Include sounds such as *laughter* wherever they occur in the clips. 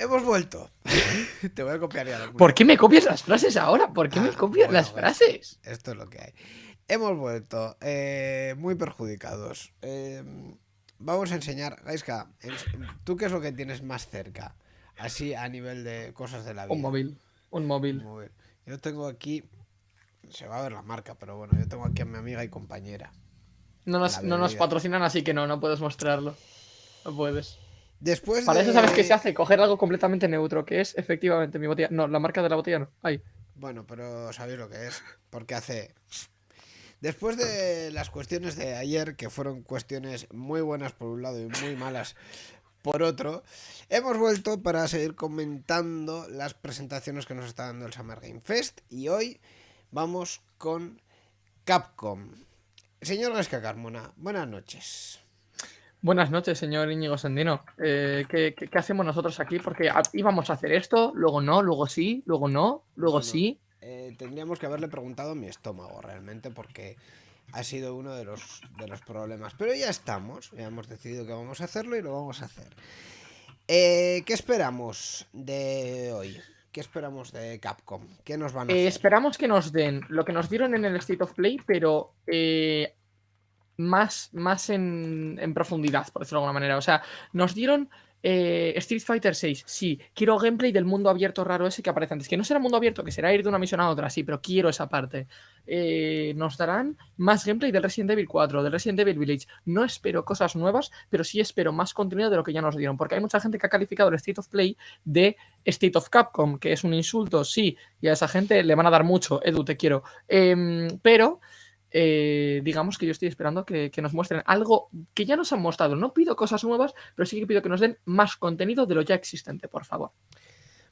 Hemos vuelto. *laughs* Te voy a copiar ya. ¿Por qué me copias las frases ahora? ¿Por qué me Ah, copias bueno, las bueno. frases? Esto es lo que hay. Hemos vuelto eh, muy perjudicados. Eh, vamos a enseñar, Gaiska, ¿tú qué es lo que tienes más cerca? Así a nivel de cosas de la vida. Un móvil. Un Un móvil. móvil. Yo tengo aquí, se va a ver la marca, pero bueno, yo tengo aquí a mi amiga y compañera. No nos, no patrocinan, así que no, no puedes mostrarlo. No puedes. Después Para de... eso sabes qué se hace, coger algo completamente neutro, que es efectivamente mi botella. No, la marca de la botella no. Ahí. Bueno, pero sabéis lo que es, porque hace... Después de las cuestiones de ayer, que fueron cuestiones muy buenas por un lado y muy malas por otro, hemos vuelto para seguir comentando las presentaciones que nos está dando el Summer Game Fest y hoy vamos con Capcom. Señor Gasca Carmona, buenas noches. Buenas noches, señor Íñigo Sandino. Eh, ¿qué, qué, qué hacemos nosotros aquí? Porque íbamos a hacer esto, luego no, luego sí, luego no, luego Bueno, sí. Eh, tendríamos que haberle preguntado a mi estómago realmente porque ha sido uno de los, de los problemas. Pero ya estamos, ya hemos decidido que vamos a hacerlo y lo vamos a hacer. Eh, ¿Qué esperamos de hoy? ¿Qué esperamos de Capcom? ¿Qué nos van a Eh, hacer? esperamos que nos den lo que nos dieron en el State of Play, pero eh, más, más en, profundidad, por decirlo de alguna manera. O sea, nos dieron eh, Street Fighter 6. Sí, quiero gameplay del mundo abierto raro ese que aparece antes. Que no será mundo abierto, que será ir de una misión a otra, sí, pero quiero esa parte. Eh, nos darán más gameplay del Resident Evil 4, del Resident Evil Village. No espero cosas nuevas, pero sí espero más contenido de lo que ya nos dieron. Porque hay mucha gente que ha calificado el State of Play de State of Capcom, que es un insulto, sí, y a esa gente le van a dar mucho. Edu, te quiero. Em, pero eh, digamos que yo estoy esperando que, que nos muestren algo que ya nos han mostrado. No pido cosas nuevas, pero sí que pido que nos den más contenido de lo ya existente, por favor.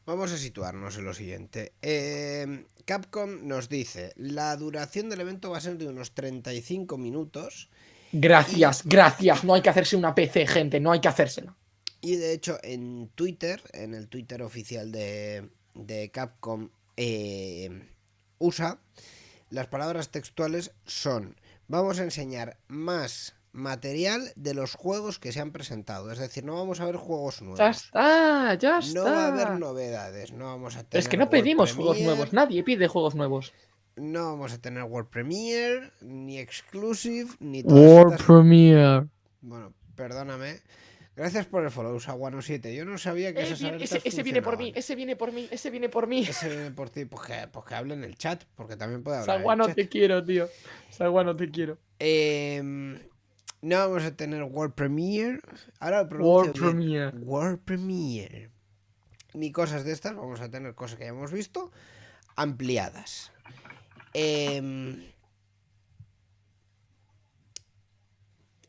Vamos a situarnos en lo siguiente. Eh, Capcom nos dice, la duración del evento va a ser de unos 35 minutos. Gracias, gracias. No hay que hacerse una PC, gente, no hay que hacérsela. Y de hecho en Twitter, en el Twitter oficial de, de Capcom eh, USA, las palabras textuales son, vamos a enseñar más material de los juegos que se han presentado. Es decir, no vamos a ver juegos nuevos. Ya está, ya está. No va a haber novedades, no vamos a tener es que no World pedimos juegos nuevos, nadie pide juegos nuevos. No vamos a tener World Premiere, ni Exclusive, ni todas estas Premiere. Bueno, perdóname. Gracias por el follow, Saguano7. Yo no sabía que esas alertas ese, ese viene por mí, ese viene por mí, ese viene por mí. Ese viene por ti, pues que, pues que hable en el chat, porque también puede hablar Saguano, en el te quiero, tío. Saguano, te quiero. Em, no vamos a tener World Premiere. Ahora lo pronuncio World bien. Premiere. World Premiere. Ni cosas de estas, vamos a tener cosas que ya hemos visto ampliadas. Em,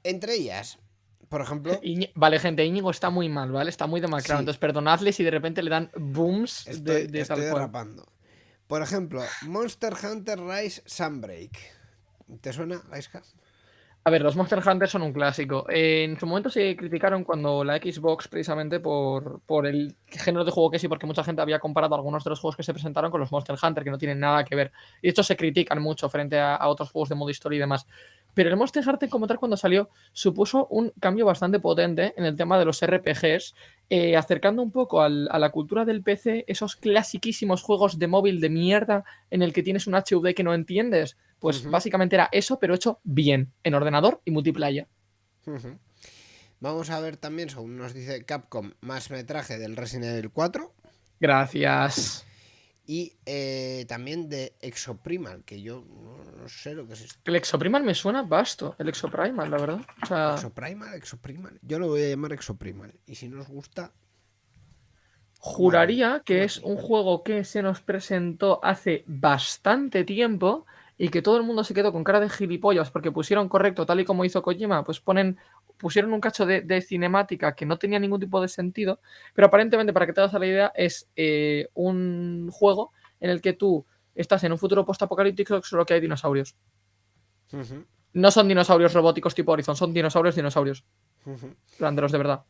entre ellas, por ejemplo, *laughs* Vale, gente, Íñigo está muy mal, ¿vale? Está muy demacrado. Sí. Entonces, perdonadle si de repente le dan booms Estoy, de, de estoy tal cual. Por ejemplo, Monster Hunter Rise Sunbreak. ¿Te suena, Gaiska? A ver, los Monster Hunter son un clásico. En su momento se criticaron cuando la Xbox, precisamente por, por el género de juego que sí, porque mucha gente había comparado algunos de los juegos que se presentaron con los Monster Hunter, que no tienen nada que ver. Y hecho se critican mucho frente a, a otros juegos de modo historia y demás. Pero el Monster Hunter como tal cuando salió supuso un cambio bastante potente en el tema de los RPGs, eh, acercando un poco al- a la cultura del PC esos clasiquísimos juegos de móvil de mierda en el que tienes un HUD que no entiendes. Pues básicamente era eso, pero hecho bien, en ordenador y multiplayer. Vamos a ver también, según nos dice Capcom, más metraje del Resident Evil 4 Gracias. Y eh, también de Exoprimal, que yo no, no sé lo que es esto. El Exoprimal me suena vasto. El Exoprimal, la verdad. O sea, Exoprimal, Exoprimal. Yo lo voy a llamar Exoprimal. Y si no os gusta, juraría que es un juego que se nos presentó hace bastante tiempo y que todo el mundo se quedó con cara de gilipollas porque pusieron correcto, tal y como hizo Kojima, pues ponen, pusieron un cacho de, de cinemática que no tenía ningún tipo de sentido, pero aparentemente, para que te hagas la idea, es eh, un juego en el que tú estás en un futuro post-apocalíptico solo que hay dinosaurios. No son dinosaurios robóticos tipo Horizon, son dinosaurios, dinosaurios. plan, de verdad.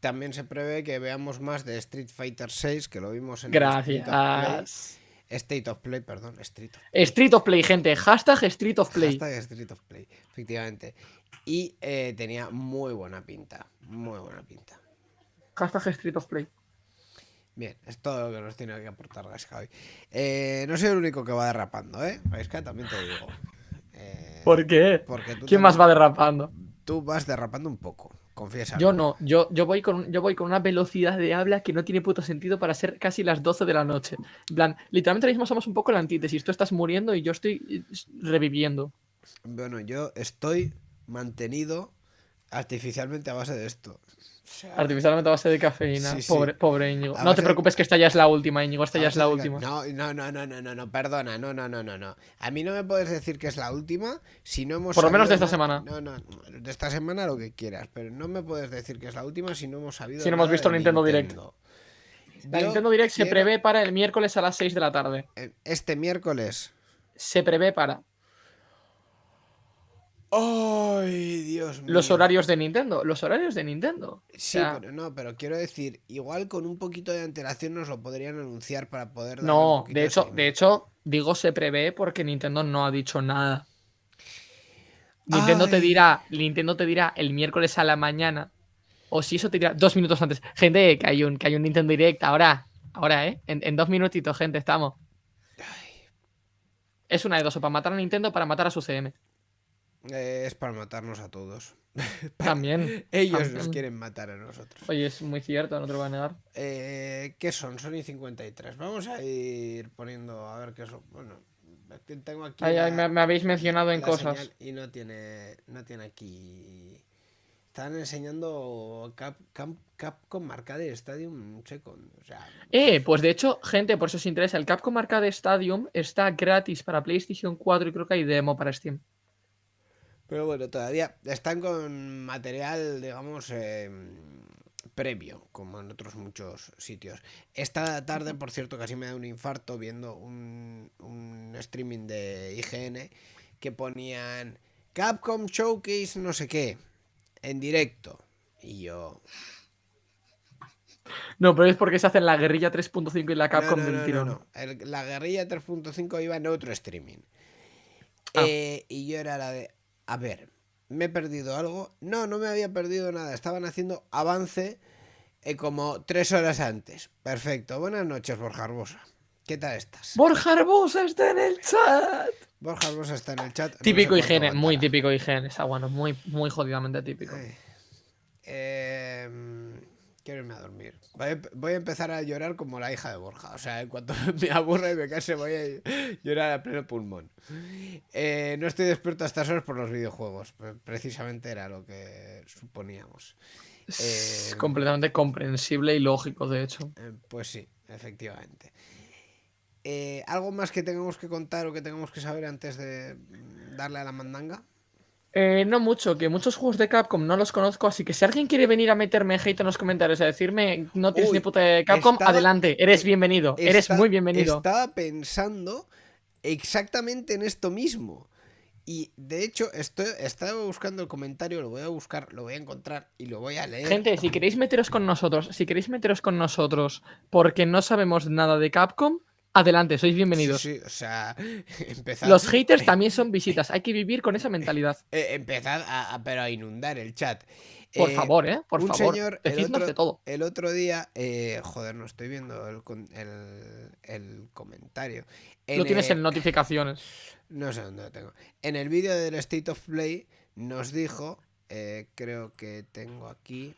también se prevé que veamos más de Street Fighter 6, que lo vimos en. Gracias. State of Play, perdón, Street of Street of Play, gente. Hashtag Street of Play. Hashtag Street of Play, efectivamente. Y eh, tenía muy buena pinta, muy buena pinta. Hashtag Street of Play. Bien, es todo lo que nos tiene que aportar Gaisca hoy. Eh, no soy el único que va derrapando, ¿eh? Gaisca, también te digo. Eh, ¿Por qué? porque tú ¿Quién más va derrapando? Tú vas derrapando un poco, confiesa. Yo no, yo, yo, voy con, yo voy con una velocidad de habla que no tiene puto sentido para ser casi las 12 de la noche. En plan, literalmente ahora mismo somos un poco la antítesis. Tú estás muriendo y yo estoy eh, reviviendo. Bueno, yo estoy mantenido artificialmente a base de esto. Artificialmente a base de cafeína. Sí, sí. Pobre, pobre Íñigo. A No te de- preocupes que esta ya es la última, Íñigo. Esta a ya es la de- última. No, no, no, no, no, no, no, perdona, no, no, no, no, no. A mí no me puedes decir que es la última si no hemos Por lo menos de esta na- semana. No, no, de esta semana lo que quieras, pero no me puedes decir que es la última si no hemos sabido Si no hemos visto de Nintendo Direct. La Yo Nintendo Direct se quiero- prevé para el miércoles a las 6 de la tarde. eh, Este miércoles. Se prevé para ¡Ay, Dios mío! los horarios de Nintendo. Los horarios de Nintendo. Sí, O sea, pero no, pero quiero decir, igual con un poquito de antelación nos lo podrían anunciar para poder No, de hecho, de hecho, digo se prevé porque Nintendo no ha dicho nada. Nintendo te dirá, Nintendo te dirá el miércoles a la mañana. O si eso te dirá dos minutos antes. Gente, que hay un, que hay un Nintendo Direct ahora. Ahora, ¿eh? En, en dos minutitos, gente, estamos. Es una de dos, o para matar a Nintendo o para matar a su CM. Eh, es para matarnos a todos. *laughs* También. Ellos también. nos quieren matar a nosotros. Oye, es muy cierto, no te lo voy a negar. Eh, ¿Qué son? Sony 53. Vamos a ir poniendo a ver qué. Bueno, es que tengo aquí. Ay, ay, la- me, me habéis mencionado en cosas. y no tiene, no tiene aquí. Están enseñando Cap, Cap- Capcom Arcade Stadium Second. O sea, Eh, pues de hecho, gente, por si os interesa, el Capcom Arcade Stadium está gratis para PlayStation 4 y creo que hay demo para Steam. Pero bueno, todavía están con material, digamos, eh, previo, como en otros muchos sitios. Esta tarde, por cierto, casi me da un infarto viendo un, un streaming de IGN que ponían Capcom Showcase no sé qué, en directo. Y yo... No, pero es porque se hacen la guerrilla 3.5 y la Capcom no, del no, no, tirón. no. El- la guerrilla 3.5 iba en otro streaming. Ah. Eh, y yo era la de, a ver, ¿me he perdido algo? No, no me había perdido nada. Estaban haciendo avance eh, como tres horas antes. Perfecto. Buenas noches, Borja Arbosa. ¿Qué tal estás? Borja Arbosa está en el chat. Borja Arbosa está en el chat. no sé Típico higiene, muy típico higiene. Está bueno, muy, muy jodidamente típico. Eh, quiero irme a dormir. Voy a, empezar a llorar como la hija de Borja. O sea, en cuanto *laughs* me aburra y me canse, voy a llorar a pleno pulmón. Eh, no estoy despierto a estas horas por los videojuegos. Pre- Precisamente era lo que suponíamos. Es Eh, completamente comprensible y lógico, de hecho. Eh, pues sí, efectivamente. ¿Algo más que tengamos que contar o que tengamos que saber antes de mm, darle a la mandanga? Eh, no mucho, que muchos juegos de Capcom no los conozco, así que si alguien quiere venir a meterme hate en los comentarios a decirme no tienes Uy, ni puta de Capcom, estaba- adelante, eres bienvenido, eres muy bienvenido. Estaba pensando exactamente en esto mismo. Y de hecho, estoy, estaba buscando el comentario, lo voy a buscar, lo voy a encontrar y lo voy a leer. Gente, si queréis meteros con nosotros, si queréis meteros con nosotros porque no sabemos nada de Capcom, adelante, sois bienvenidos. Sí, sí, o sea, *laughs* empezad, Los haters *laughs* también son visitas, hay que vivir con esa mentalidad. eh, empezad a, a- pero a inundar el chat. Por Eh, favor, ¿eh? Por un favor, señor, el otro- de todo. El otro día, eh, joder, no estoy viendo el, el, el comentario. Lo En tienes el- en notificaciones. *laughs* No sé dónde lo tengo. En el vídeo del State of Play nos dijo, eh, creo que tengo aquí,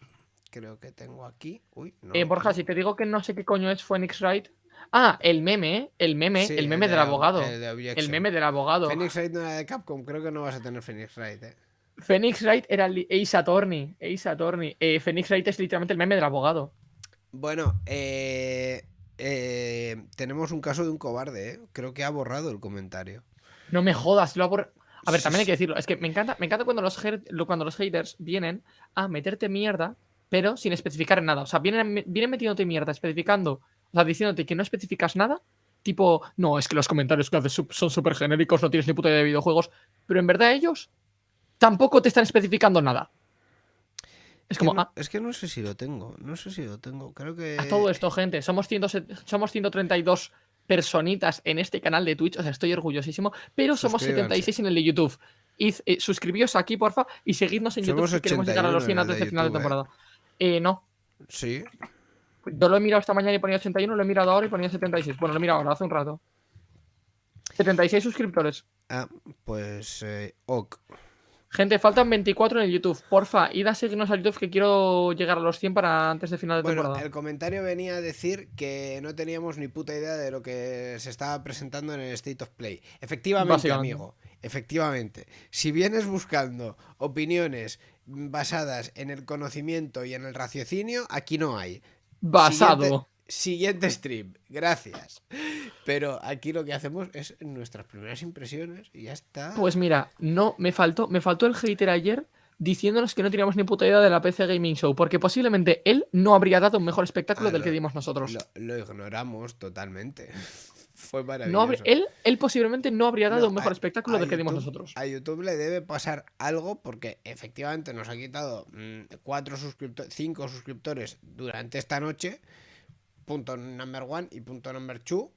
creo que tengo aquí. Uy, no. Eh, Borja, si te digo que no sé qué coño es Phoenix Wright. Ah, el meme, ¿eh? el meme, Sí, el meme de del abogado. el de El Objection. meme del abogado. Phoenix Wright no era de Capcom, creo que no vas a tener Phoenix Wright, eh. Phoenix Wright era li- Ace Attorney. Ace Attorney. Eh, Phoenix Wright es literalmente el meme del abogado. Bueno, eh, eh, tenemos un caso de un cobarde, eh. Creo que ha borrado el comentario. No me jodas, lo ha borr- A ver, Sí, también hay sí. que decirlo. Es que me encanta, me encanta cuando los, her- lo- cuando los haters vienen a meterte mierda, pero sin especificar en nada. O sea, vienen, vienen metiéndote mierda, especificando, o sea, diciéndote que no especificas nada. Tipo, no, es que los comentarios que haces son súper genéricos, no tienes ni puta idea de videojuegos. Pero en verdad ellos tampoco te están especificando nada. Es como, que no, ah, es que no sé si lo tengo, no sé si lo tengo. Creo que... a todo esto, gente. Somos, 100 somos 132 personitas en este canal de Twitch. O sea, estoy orgullosísimo. Pero somos Suscríbanse. 76 en el de YouTube. Id, eh, suscribíos aquí, porfa, y seguidnos en YouTube si queremos llegar a los 100 81 en el antes de del final de YouTube, ¿eh? temporada. Eh, no, Sí. Yo lo he mirado esta mañana y ponía 81, lo he mirado ahora y ponía 76. Bueno, lo he mirado ahora, hace un rato. 76 suscriptores. Ah, pues eh, ok. Gente, faltan 24 en el YouTube. Porfa, id a seguirnos al YouTube que quiero llegar a los 100 para antes de final de Bueno, temporada. el comentario venía a decir que no teníamos ni puta idea de lo que se estaba presentando en el State of Play. Efectivamente, amigo, efectivamente. Si vienes buscando opiniones basadas en el conocimiento y en el raciocinio, aquí no hay. Basado. Siguiente, siguiente stream, gracias. Pero aquí lo que hacemos es nuestras primeras impresiones y ya está. Pues mira, no, me faltó, me faltó el hater ayer diciéndonos que no teníamos ni puta idea de la PC Gaming Show, porque posiblemente él no habría dado un mejor espectáculo Ah, del lo- que dimos nosotros. lo, lo ignoramos totalmente. Fue maravilloso. él, él posiblemente no habría dado No, un mejor a- espectáculo a del que dimos YouTube- nosotros. A YouTube le debe pasar algo porque efectivamente nos ha quitado mm, cuatro suscriptores, cinco suscriptores durante esta noche. Punto number one y punto number two.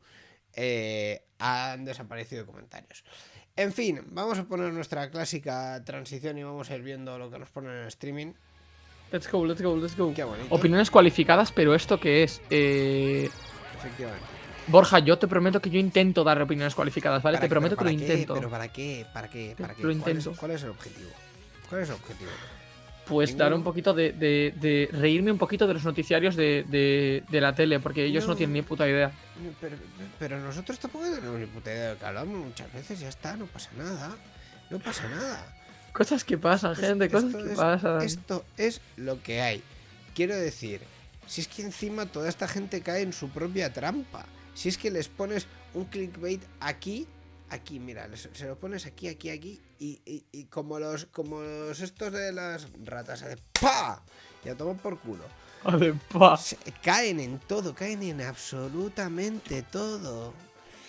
eh, han desaparecido de comentarios. En fin, vamos a poner nuestra clásica transición y vamos a ir viendo lo que nos ponen en el streaming. Let's go, let's go, let's go. Qué. Opiniones cualificadas, pero ¿esto qué es? Eh, Efectivamente. Borja, yo te prometo que yo intento dar opiniones cualificadas, ¿vale? ¿Para Te prometo ¿Pero que lo qué? intento. ¿Pero para qué? ¿Para qué? ¿Para qué? Lo ¿Cuál es- intento. ¿Cuál es el objetivo? ¿Cuál es el objetivo? Pues dar un poquito de, de- de reírme un poquito de los noticiarios de, de- de la tele, porque ellos no. No. tienen ni puta idea. Pero, pero nosotros tampoco tenemos ni puta idea de lo que hablamos muchas veces, ya está, no pasa nada. No pasa nada. Cosas que pasan, Es- gente, cosas que es- pasan. Esto es lo que hay. Quiero decir, si es que encima toda esta gente cae en su propia trampa. Si es que les pones un clickbait aquí, aquí, mira, les- se lo pones aquí, aquí, aquí, y, y- y como los como los estos de las ratas, de ¡pa! Y a tomar por culo. Pa. Se- caen en todo, caen en absolutamente todo.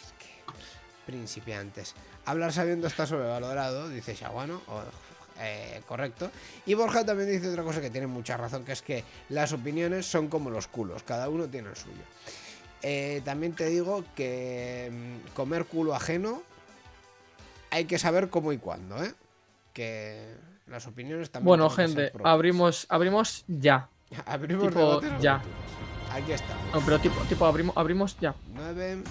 Es que, principiantes. Hablar sabiendo está sobrevalorado, dice Shaguano. o, eh, correcto. Y Borja también dice otra cosa que tiene mucha razón, que es que las opiniones son como los culos, cada uno tiene el suyo. Eh, también te digo que mm, comer culo ajeno hay que saber cómo y cuándo, ¿eh? Que las opiniones también. Bueno, gente, abrimos, abrimos ya. *laughs* Abrimos tipo, ya. Aquí estamos. No, pero tipo, tipo abrimos, abrimos ya. 9,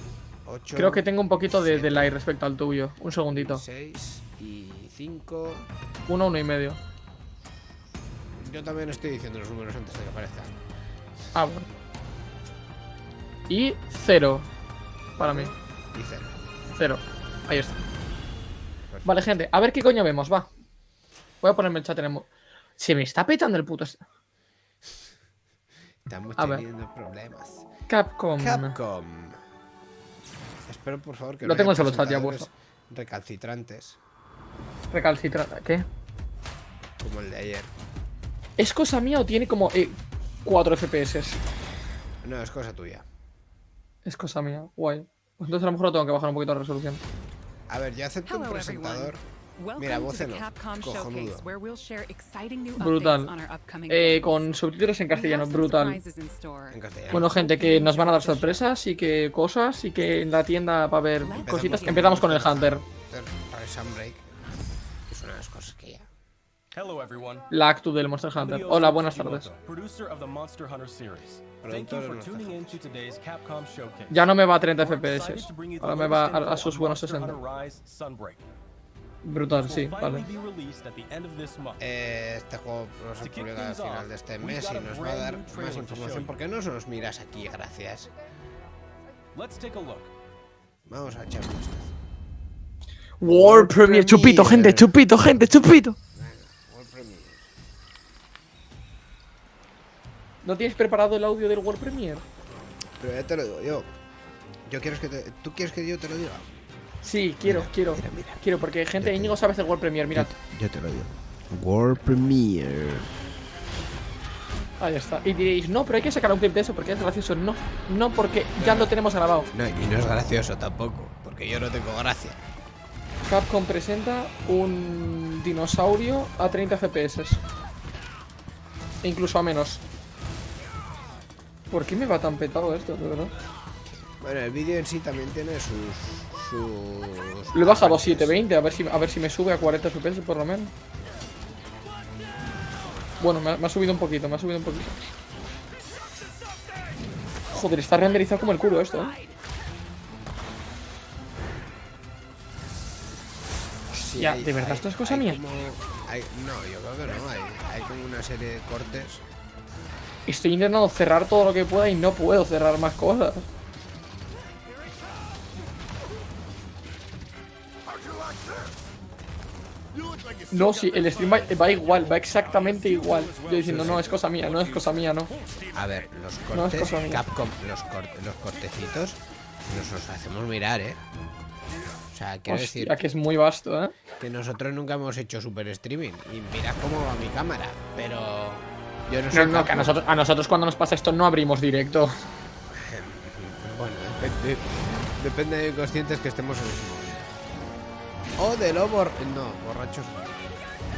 8. Creo que tengo un poquito de delay respecto al tuyo. Un segundito. 6 y 5. Uno, uno y medio. Yo también estoy diciendo los números antes de que aparezcan. Ah, bueno. Y cero. Para mí. Y 0. Cero. Ahí está. Vale, gente, a ver qué coño vemos, va. Voy a ponerme el chat en el Se me está petando el puto. est- Estamos A ver. teniendo problemas. Capcom. Capcom. Espero por favor que Lo no tengo en solo chat ya presentadores Recalcitrantes, Recalcitrante. ¿Qué? como el de ayer. ¿Es cosa mía o tiene como eh, 4 FPS? No, es cosa tuya. Es cosa mía. Guay. Pues entonces a lo mejor lo tengo que bajar un poquito la resolución. A ver, yo acepto un presentador. Mira, voz en Cojonudo. Brutal. Eh, con subtítulos en castellano, brutal. En castellano. Bueno, gente, que nos van a dar sorpresas y que cosas y que en la tienda va a haber cositas. Empezamos con el Hunter. Para Sunbreak. La actu del Monster Hunter. Hola, buenas tardes. Producer of the Monster Hunter series. Thank Productor you for de tuning in Monster to today's Capcom Showcase. Ya no me va a 30 We're FPS. Ahora me va a, sus buenos Monster 60. Hunter Rise Sunbreak. Brutal, sí, vale. Eh, este juego no se publica al final de este mes y nos va a dar más información. you. ¿Por qué no se nos miras aquí? Gracias. Let's take a look. Vamos a echar un vistazo. World Premiere, chupito, gente, chupito, gente, chupito. World Premiere. ¿No tienes preparado el audio del World Premiere? Pero ya te lo digo yo. Yo quiero que te... ¿Tú quieres que yo te lo diga? Sí, quiero, Mira, quiero. Mira, mira. Quiero, porque gente, te- Íñigo sabe hacer World Premiere, mirad. Yo te lo digo. World Premiere. Ahí está. Y diréis, no, pero hay que sacar un clip de eso porque es gracioso. No, no, porque ya lo tenemos grabado. No, y no es gracioso tampoco, porque yo no tengo gracia. Capcom presenta un dinosaurio a 30 FPS. E incluso a menos. ¿Por qué me va tan petado esto, de verdad? Bueno, el vídeo en sí también tiene sus... sus Lo he bajado a partes. 720, a ver si, a ver si me sube a 40 FPS por lo menos. Bueno, me ha, me ha subido un poquito, me ha subido un poquito. Joder, está renderizado como el culo esto, ¿eh? Sí, Ya, hay- ¿de verdad hay- esto es cosa mía? como- hay- no, yo creo que no. Hay, hay como una serie de cortes. Estoy intentando cerrar todo lo que pueda y no puedo cerrar más cosas. No, sí, el stream va, va igual, va exactamente igual. Yo diciendo, no, es cosa mía, no es cosa mía, no. A ver, los cortes. Capcom, los, cor- los cortecitos, nos los hacemos mirar, ¿eh? O sea, quiero decir Hostia, que es muy vasto, ¿eh? que nosotros nunca hemos hecho super streaming. Y mira cómo va mi cámara. Pero yo no No, soy no, que a nosotros, a nosotros cuando nos pasa esto no abrimos directo. *laughs* Bueno, depende, depende de conscientes que estemos en ese momento. O de lo bor... No, borrachos.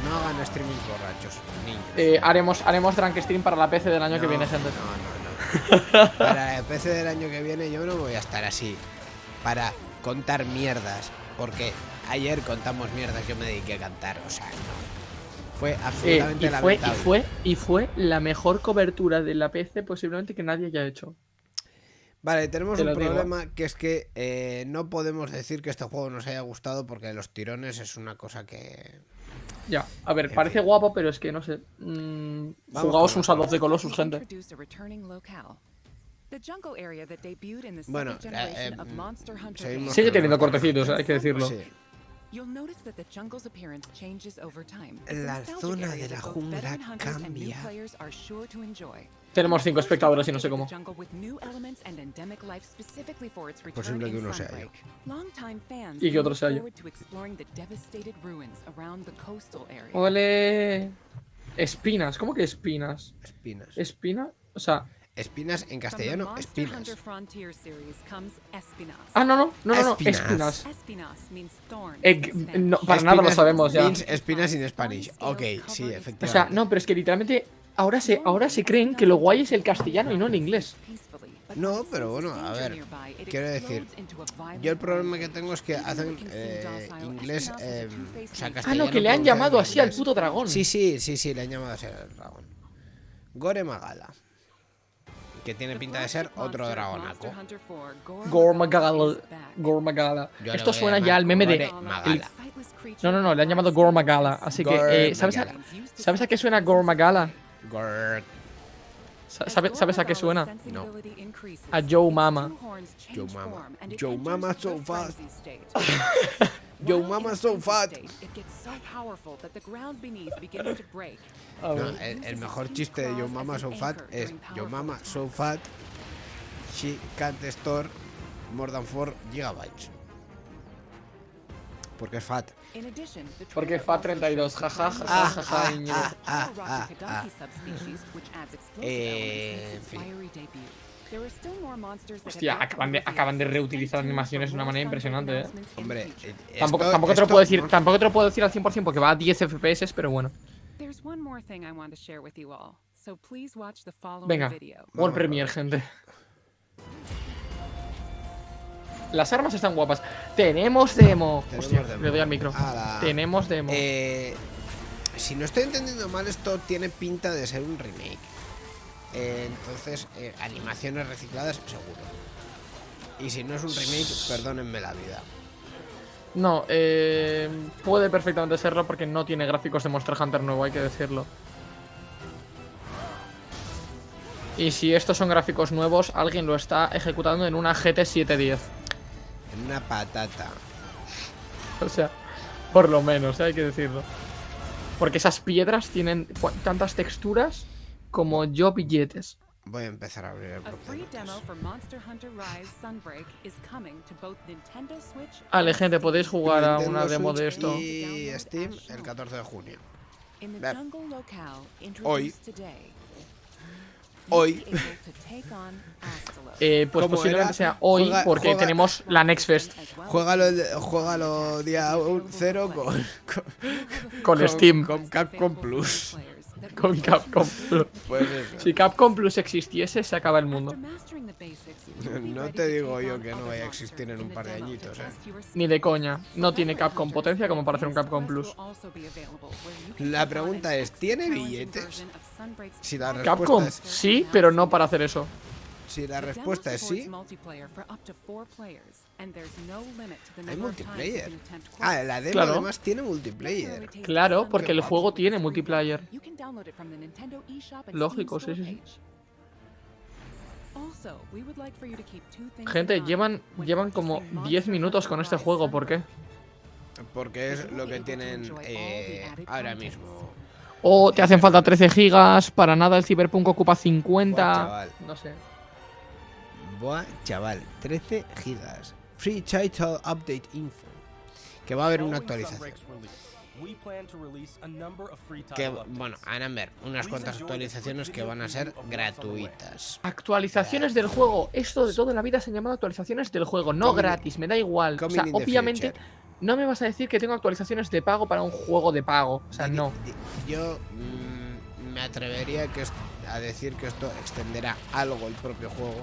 No hagan streaming borrachos, niños. Eh, haremos, haremos Drunk Stream para la PC del año que viene, gente. No, no, no. *laughs* Para el PC del año que viene yo no voy a estar así. Para contar mierdas. Porque ayer contamos mierdas, yo me dediqué a cantar. O sea, no. Fue Eh, absolutamente y, fue, y, fue, y fue la mejor cobertura de la PC posiblemente que nadie haya hecho. Vale, tenemos Te un digo. problema que es que eh, no podemos decir que este juego nos haya gustado porque los tirones es una cosa que... Ya, a ver, En parece fin. guapo, pero es que no sé. Mm, jugaos un Shadow the Colossus, gente. Bueno, eh, generation of eh, Monster Hunter seguimos games. Sigue teniendo cortecitos, hay que decirlo. Sí. You'll notice that the jungle's appearance changes over time. It's a La zona de la jungla cambia. players are sure to enjoy. Tenemos cinco espectadores y no sé cómo. Posible que uno sea yo. Y que otro sea yo. Ole. Espinas, ¿cómo que espinas? Espinas. ¿Espina? O sea. Espinas en castellano, espinas. Ah, no, no, no, no, no, Espinas. Eh, no, para nada lo sabemos ya. means espinas in Spanish. Ok, sí, O efectivamente. sea, no, pero es que literalmente ahora se, ahora se creen que lo guay es el castellano y no el inglés. No, pero bueno, a ver, quiero decir, Yo el problema que tengo es que hacen eh, inglés, eh, o sea, Ah, castellano. no, que le han llamado así al puto dragón. Sí, sí, sí, sí, le han llamado así al dragón. Gore Magala. Que tiene pinta de ser otro dragonaco. Gormagala. Gormagala. Esto suena ya al meme de. Magala. No, no, no, le han llamado Gormagala. Así que, eh, ¿sabes a. ¿sabes a qué suena Gormagala? ¿sabe- ¿Sabes a qué suena? No. A Joe Mama. Joe Mama. Joe Mama so fast. *laughs* Yo mama so fat. No, el, el mejor chiste de Yo Mama So Fat es Yo Mama So Fat, She Can't Store More Than 4 Gigabytes. Porque es fat. Porque FAT 32, jaja, jaja, Ah, jaja, ah, Íñigo. ah, ah, ah, ah. Eh, en fin. Hostia, acaban de, acaban de reutilizar animaciones de una manera impresionante, eh. Hombre, eh, Tampoco, esto- tampoco te lo puedo decir, tampoco te lo puedo decir al 100% porque va a 10 FPS, pero bueno. Venga, Video. World Premiere, gente. Las armas están guapas. Tenemos demo. Tenemos Hostia, demo. le doy al micro. Tenemos demo. Eh, si no estoy entendiendo mal, esto tiene pinta de ser un remake. Eh, entonces, eh, animaciones recicladas, seguro. Y si no es un remake, perdónenme la vida. No, eh, puede perfectamente serlo porque no tiene gráficos de Monster Hunter nuevo, hay que decirlo. Y si estos son gráficos nuevos, alguien lo está ejecutando en una GT 710. En una patata. *laughs* O sea, por lo menos, eh, hay que decirlo. Porque esas piedras tienen tantas texturas como yo billetes. Voy a empezar a abrir el A free portal. demo for Monster Hunter Rise Sunbreak is coming to both Nintendo Switch Vale, and gente, podéis jugar a una demo de esto. Y Steam el 14 de junio. Hoy. Hoy. Eh, pues ¿Cómo posiblemente sea hoy Juega- porque juega- tenemos la Next Fest Juégalo, juégalo día 0 con, *laughs* con, con Steam, con Capcom Plus. Con Capcom Plus. Pues eso. Si Capcom Plus existiese, se acaba el mundo. No te digo yo que no vaya a existir en un par de añitos, eh. Ni de coña. No tiene Capcom potencia como para hacer un Capcom Plus. La pregunta es, ¿tiene billetes? Si la respuesta Capcom, es sí, pero no para hacer eso. Si la respuesta es sí, hay number of times you multiplayer. can attempt Ah, la demo Claro. además tiene multiplayer. Claro, porque el juego tiene multiplayer. Lógico, sí, sí, sí. Gente, llevan, llevan como purchasing 10 Monster minutos con este juego, ¿por qué? Porque es lo que tienen eh, ahora mismo. O te hacen falta 13 gigas, para nada el Cyberpunk ocupa 50. Buah, chaval. no sé. Buah, chaval, 13 gigas. Free Title Update Info. Que va a haber una actualización. Que, bueno, van a haber unas cuantas actualizaciones que van a ser gratuitas. Actualizaciones del juego. Esto de toda la vida se han llamado actualizaciones del juego, no Coming- gratis, me da igual. O sea, obviamente future. no me vas a decir que tengo actualizaciones de pago para un juego de pago. O sea, no. Yo mm, me atrevería que a decir que esto extenderá algo el propio juego.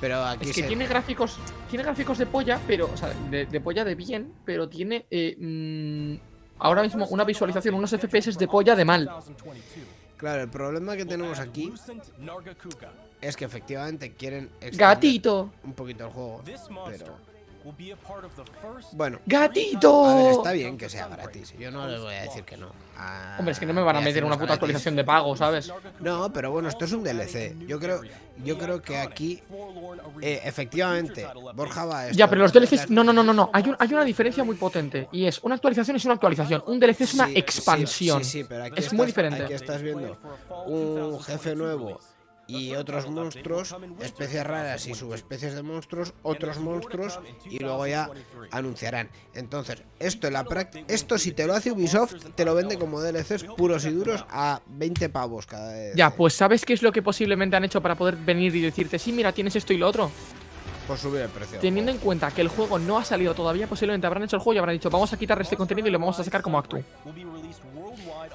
Pero aquí Es que se- tiene gráficos, tiene gráficos de polla, pero, o sea, de, de polla de bien, pero tiene eh, mm, ahora mismo una visualización, unos FPS de polla de mal. 2022, Claro, el problema que tenemos aquí es que efectivamente quieren Gatito, un poquito el juego. Pero bueno, gatito. a ver, está bien que sea gratis. Yo no les voy a decir que no. a- Hombre, es que no me van a meter una puta gratis. actualización de pago, ¿sabes? No, pero bueno, esto es un DLC. Yo creo, yo creo que aquí, eh, efectivamente, Borja va a esto. Ya, pero los DLCs. No, no, no, no, no. Hay, un- hay una diferencia muy potente. Y es una actualización es una actualización. Un DLC es una Sí, sí, expansión. Sí, sí, pero aquí Es estás, muy diferente. Aquí estás viendo un jefe nuevo y otros monstruos, especies raras y subespecies de monstruos, otros monstruos y luego ya anunciarán. Entonces, esto en la práctica, esto si te lo hace Ubisoft, te lo vende como DLCs puros y duros a 20 pavos cada vez. Ya, pues ¿sabes qué es lo que posiblemente han hecho para poder venir y decirte, sí, mira, tienes esto y lo otro? Por subir el precio. Teniendo en cuenta que el juego no ha salido todavía, posiblemente habrán hecho el juego y habrán dicho, vamos a quitar este contenido y lo vamos a sacar como Actu.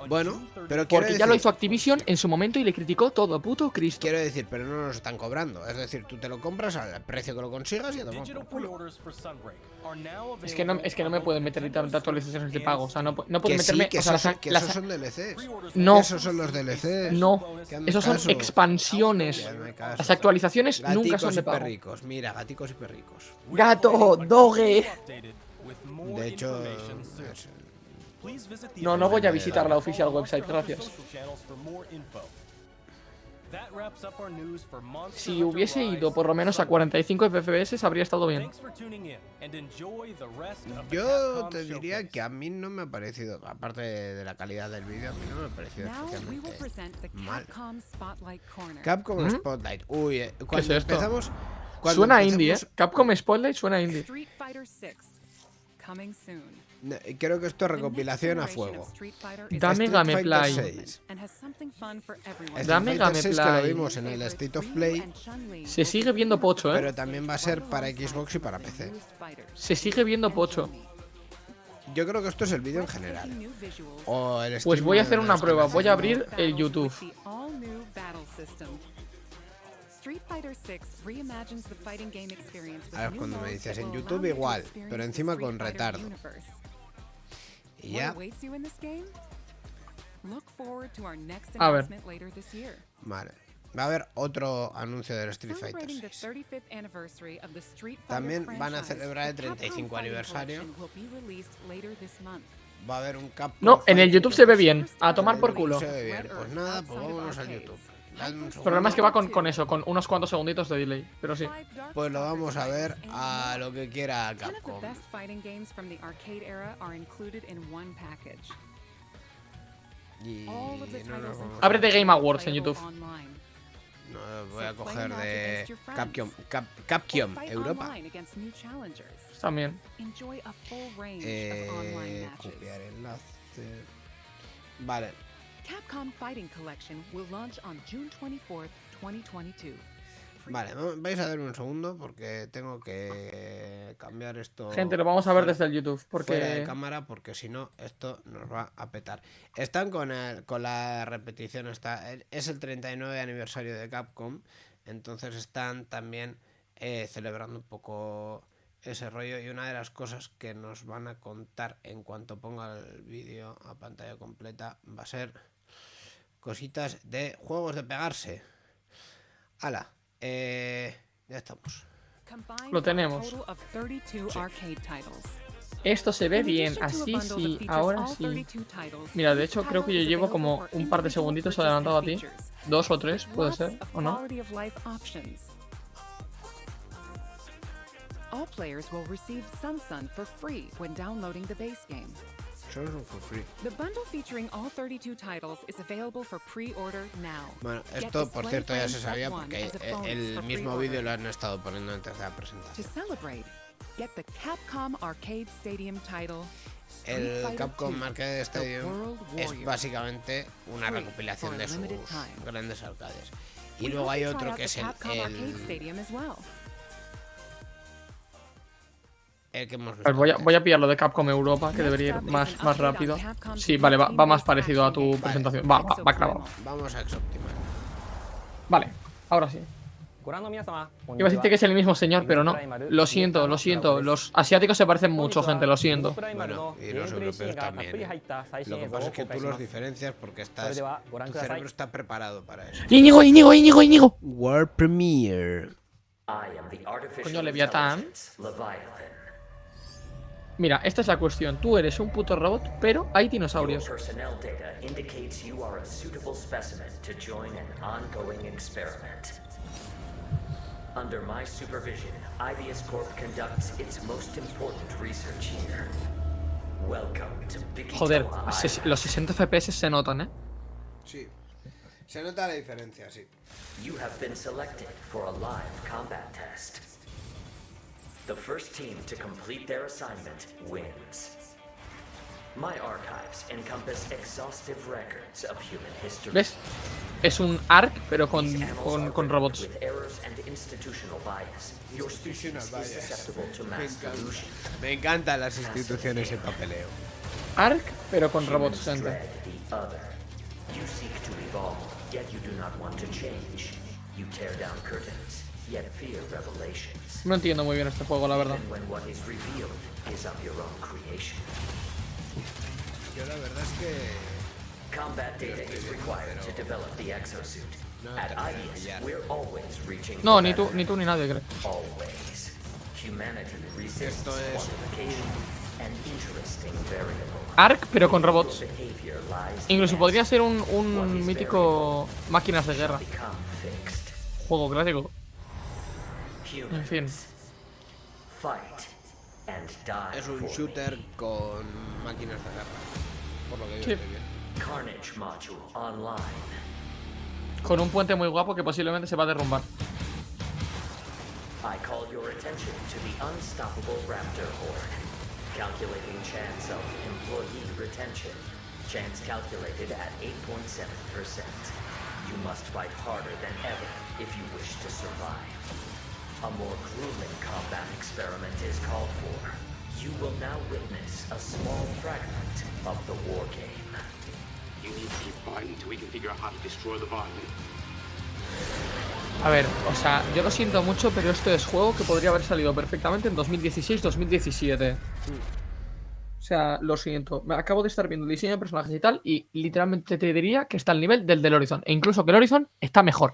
Bueno, pero quiero Porque ya lo decir- hizo Activision en su momento y le criticó todo, puto Cristo. Quiero decir, pero no nos están cobrando. Es decir, tú te lo compras al precio que lo consigas y a culo. Es que no, es que no me pueden meter tantas actualizaciones de pago. O sea, no, no pueden Que sí, meterme. que, o sea, esos, las- son- que las- esos son DLCs. No. Esos son los DLCs. no, esos son caso. expansiones. Caso. Las actualizaciones nunca son de pago. perricos. Mira, gaticos y perricos. Gato, doge. De hecho, es- No, no voy a visitar la oficial website, gracias. Si hubiese ido por lo menos a 45 FPS, habría estado bien. yo te diría que a mí no me ha parecido, aparte de la calidad del vídeo, a mí no me ha parecido especialmente mal. Capcom Spotlight ¿Mm? Spotlight. Uy, eh, cuando es esto? empezamos. Cuando Suena indie, ¿eh? Capcom Spotlight suena indie. No, Creo que esto es recopilación a fuego. is Dame Street Gameplay. Fighter 6. and has something fun for everyone. Street Dame Fighter 6 que lo Gameplay. vimos en el State of Play, Se sigue viendo pocho, ¿eh? pero también va a ser para Xbox y para PC. Se sigue viendo pocho. Yo creo que esto es el vídeo en general. O el Pues voy a hacer una prueba. Voy a abrir el YouTube. A ver, cuando me dices en YouTube igual, pero encima con retardo. Y ya, A ver. vale. Va a haber otro anuncio del Street Fighter 6. También van a celebrar el 35 aniversario. Va a haber un Capcom No, en el Fighting YouTube se ve bien. A tomar por culo. Se ve bien. Pues nada, pues vámonos al YouTube. El problema es que va con, con eso, con unos cuantos segunditos de delay. Pero sí. Pues lo vamos a ver a lo que quiera Capcom. best fighting games from the arcade era are included in one package. Y no Ábrete Game Awards en YouTube. No, voy a coger de. Capcom, Cap, Capcom Europa. También. Eh, copiar enlace. Vale, Capcom Fighting Collection will launch on June 24th, 2022. vale, va- vais a dar un segundo porque tengo que cambiar esto. Gente, lo vamos a ver fuera- desde el YouTube. Fuera de Porque. cámara porque si no esto nos va a petar. Están con, el- con la repetición, está, es el 39 aniversario de Capcom, entonces están también eh, celebrando un poco ese rollo y una de las cosas que nos van a contar en cuanto ponga el vídeo a pantalla completa va a ser cositas de juegos de pegarse. Ala, Eh, ya estamos. Lo tenemos. total of 32 arcade titles. Esto se ve bien, así sí, ahora sí. 32 titles, Mira, de hecho creo que yo llevo como un par de segunditos adelantado a ti. Dos o tres, puede ser, ¿o no? All players will receive Sun Sun for free when downloading the base game. Son for free. The bundle featuring all 32 titles is available for pre-order now. Bueno, esto por cierto ya se sabía porque el mismo vídeo lo han estado poniendo antes de la To presentación. celebrate, get the Capcom Arcade Stadium title. El Capcom Arcade Stadium es básicamente una recopilación de sus grandes arcades. Y luego hay otro que es el, el, Stadium as well. El que hemos A ver, visto. voy a, voy a pillar lo de Capcom Europa, que debería ir más, más rápido. Sí, vale, va, va más parecido a tu presentación. Va, va, va clavado. Vamos a Exoptimal. Vale, ahora sí. Iba a decirte que es el mismo señor, pero no. Lo siento, lo siento. Los asiáticos se parecen mucho, gente, lo siento. Bueno, y los europeos también. ¿eh? Lo que pasa es que tú los diferencias porque estás, tu cerebro está preparado para eso. Íñigo, Íñigo, Íñigo, Íñigo. World Premiere. I am the artificial Coño, Leviatán. Leviathan. Mira, esta es la cuestión. Tú eres un puto robot, pero hay dinosaurios. personnel data indicates you are a suitable specimen to join an ongoing experiment. Under my supervision, Ibius Corp conducts its most important research here. Welcome to Big Joder, los 60 FPS se notan, ¿eh? Sí. Se nota la diferencia, sí. You have been selected for a live combat test. The first team to complete their assignment wins. My archives encompass exhaustive records of human history. ¿Ves? Es un ARC, pero con, con, con robots. With errors and institutional bias. Your species is susceptible to Me mass. Me encantan las instituciones en papeleo. ARC, pero con robots, Humans gente. dread the other. You seek to evolve, yet you do not want to change. You tear down curtains, yet fear revelations. No entiendo muy bien este juego, la verdad. Yo la verdad es que Combat data is required to develop the exosuit. No At termino de IBIS, pillar. we're always reaching No, for ni tú, ni tú ni nadie, creo. Always. Humanity resists Esto es- quantification. An interesting variable. ARC, pero con robots. Incluso in podría ser un, un mítico máquinas de guerra. Juego clásico. En fin. Fight and die es un shooter con máquinas de guerra. Por lo que yo Sí. online. Con un puente muy guapo que posiblemente se va a derrumbar. I call your attention to the unstoppable raptor horde. Calculating chance of employee retention. Chance calculated at 8.7%. You must fight harder than ever if you wish to survive. A more grueling combat experiment is called for. You will now witness a small fragment of the war game. You need to keep fighting until we can figure out how to destroy the Leviathan. A ver, o sea, yo lo siento mucho, pero esto es juego que podría haber salido perfectamente en 2016-2017. O sea, lo siento. Me acabo de estar viendo el diseño de personajes y tal, y literalmente te diría que está al nivel del del Horizon. E incluso que el Horizon está mejor.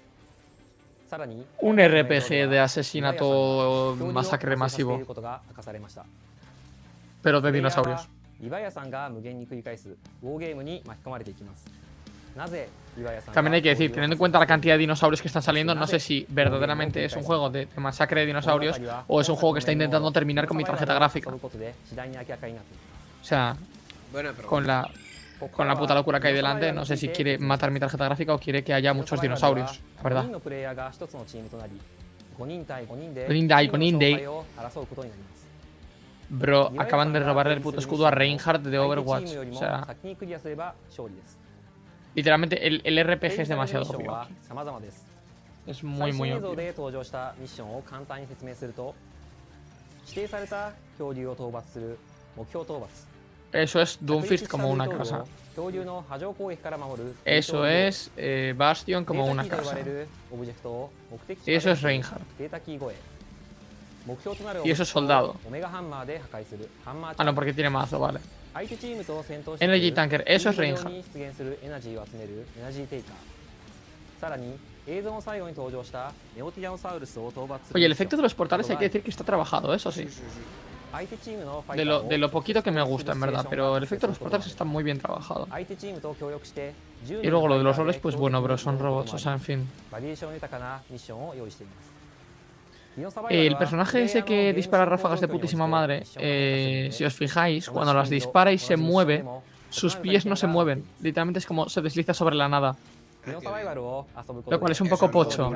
un RPG de asesinato masacre masivo, pero de dinosaurios. También hay que decir, teniendo en cuenta la cantidad de dinosaurios que están saliendo, no sé si verdaderamente es un juego de, de masacre de dinosaurios o es un juego que está intentando terminar con mi tarjeta gráfica. O sea, con la con la puta locura que hay delante, no sé si quiere matar mi tarjeta gráfica o quiere que haya muchos dinosaurios, la verdad. Bro, acaban de robarle el puto escudo a Reinhardt de Overwatch. O sea... Literalmente, el, el RPG es demasiado obvio. Es muy, muy obvio. Eso es Doomfist como una casa. Eh, eso es Bastion como una casa. Y eso es Reinhardt. Y eso es soldado. Ah, no, porque tiene mazo, vale. Energy Tanker, eso es Reinhardt. Oye, el efecto de los portales hay que decir que está trabajado, eso sí. De lo, de lo poquito que me gusta, en verdad, pero el efecto de los portales está muy bien trabajado. Y luego lo de los roles, pues bueno, bro, son robots, o sea, en fin. El personaje ese que dispara ráfagas de putísima madre, eh, si os fijáis, cuando las dispara y se mueve, sus pies no se mueven. Literalmente es como se desliza sobre la nada. Lo cual es un poco pocho.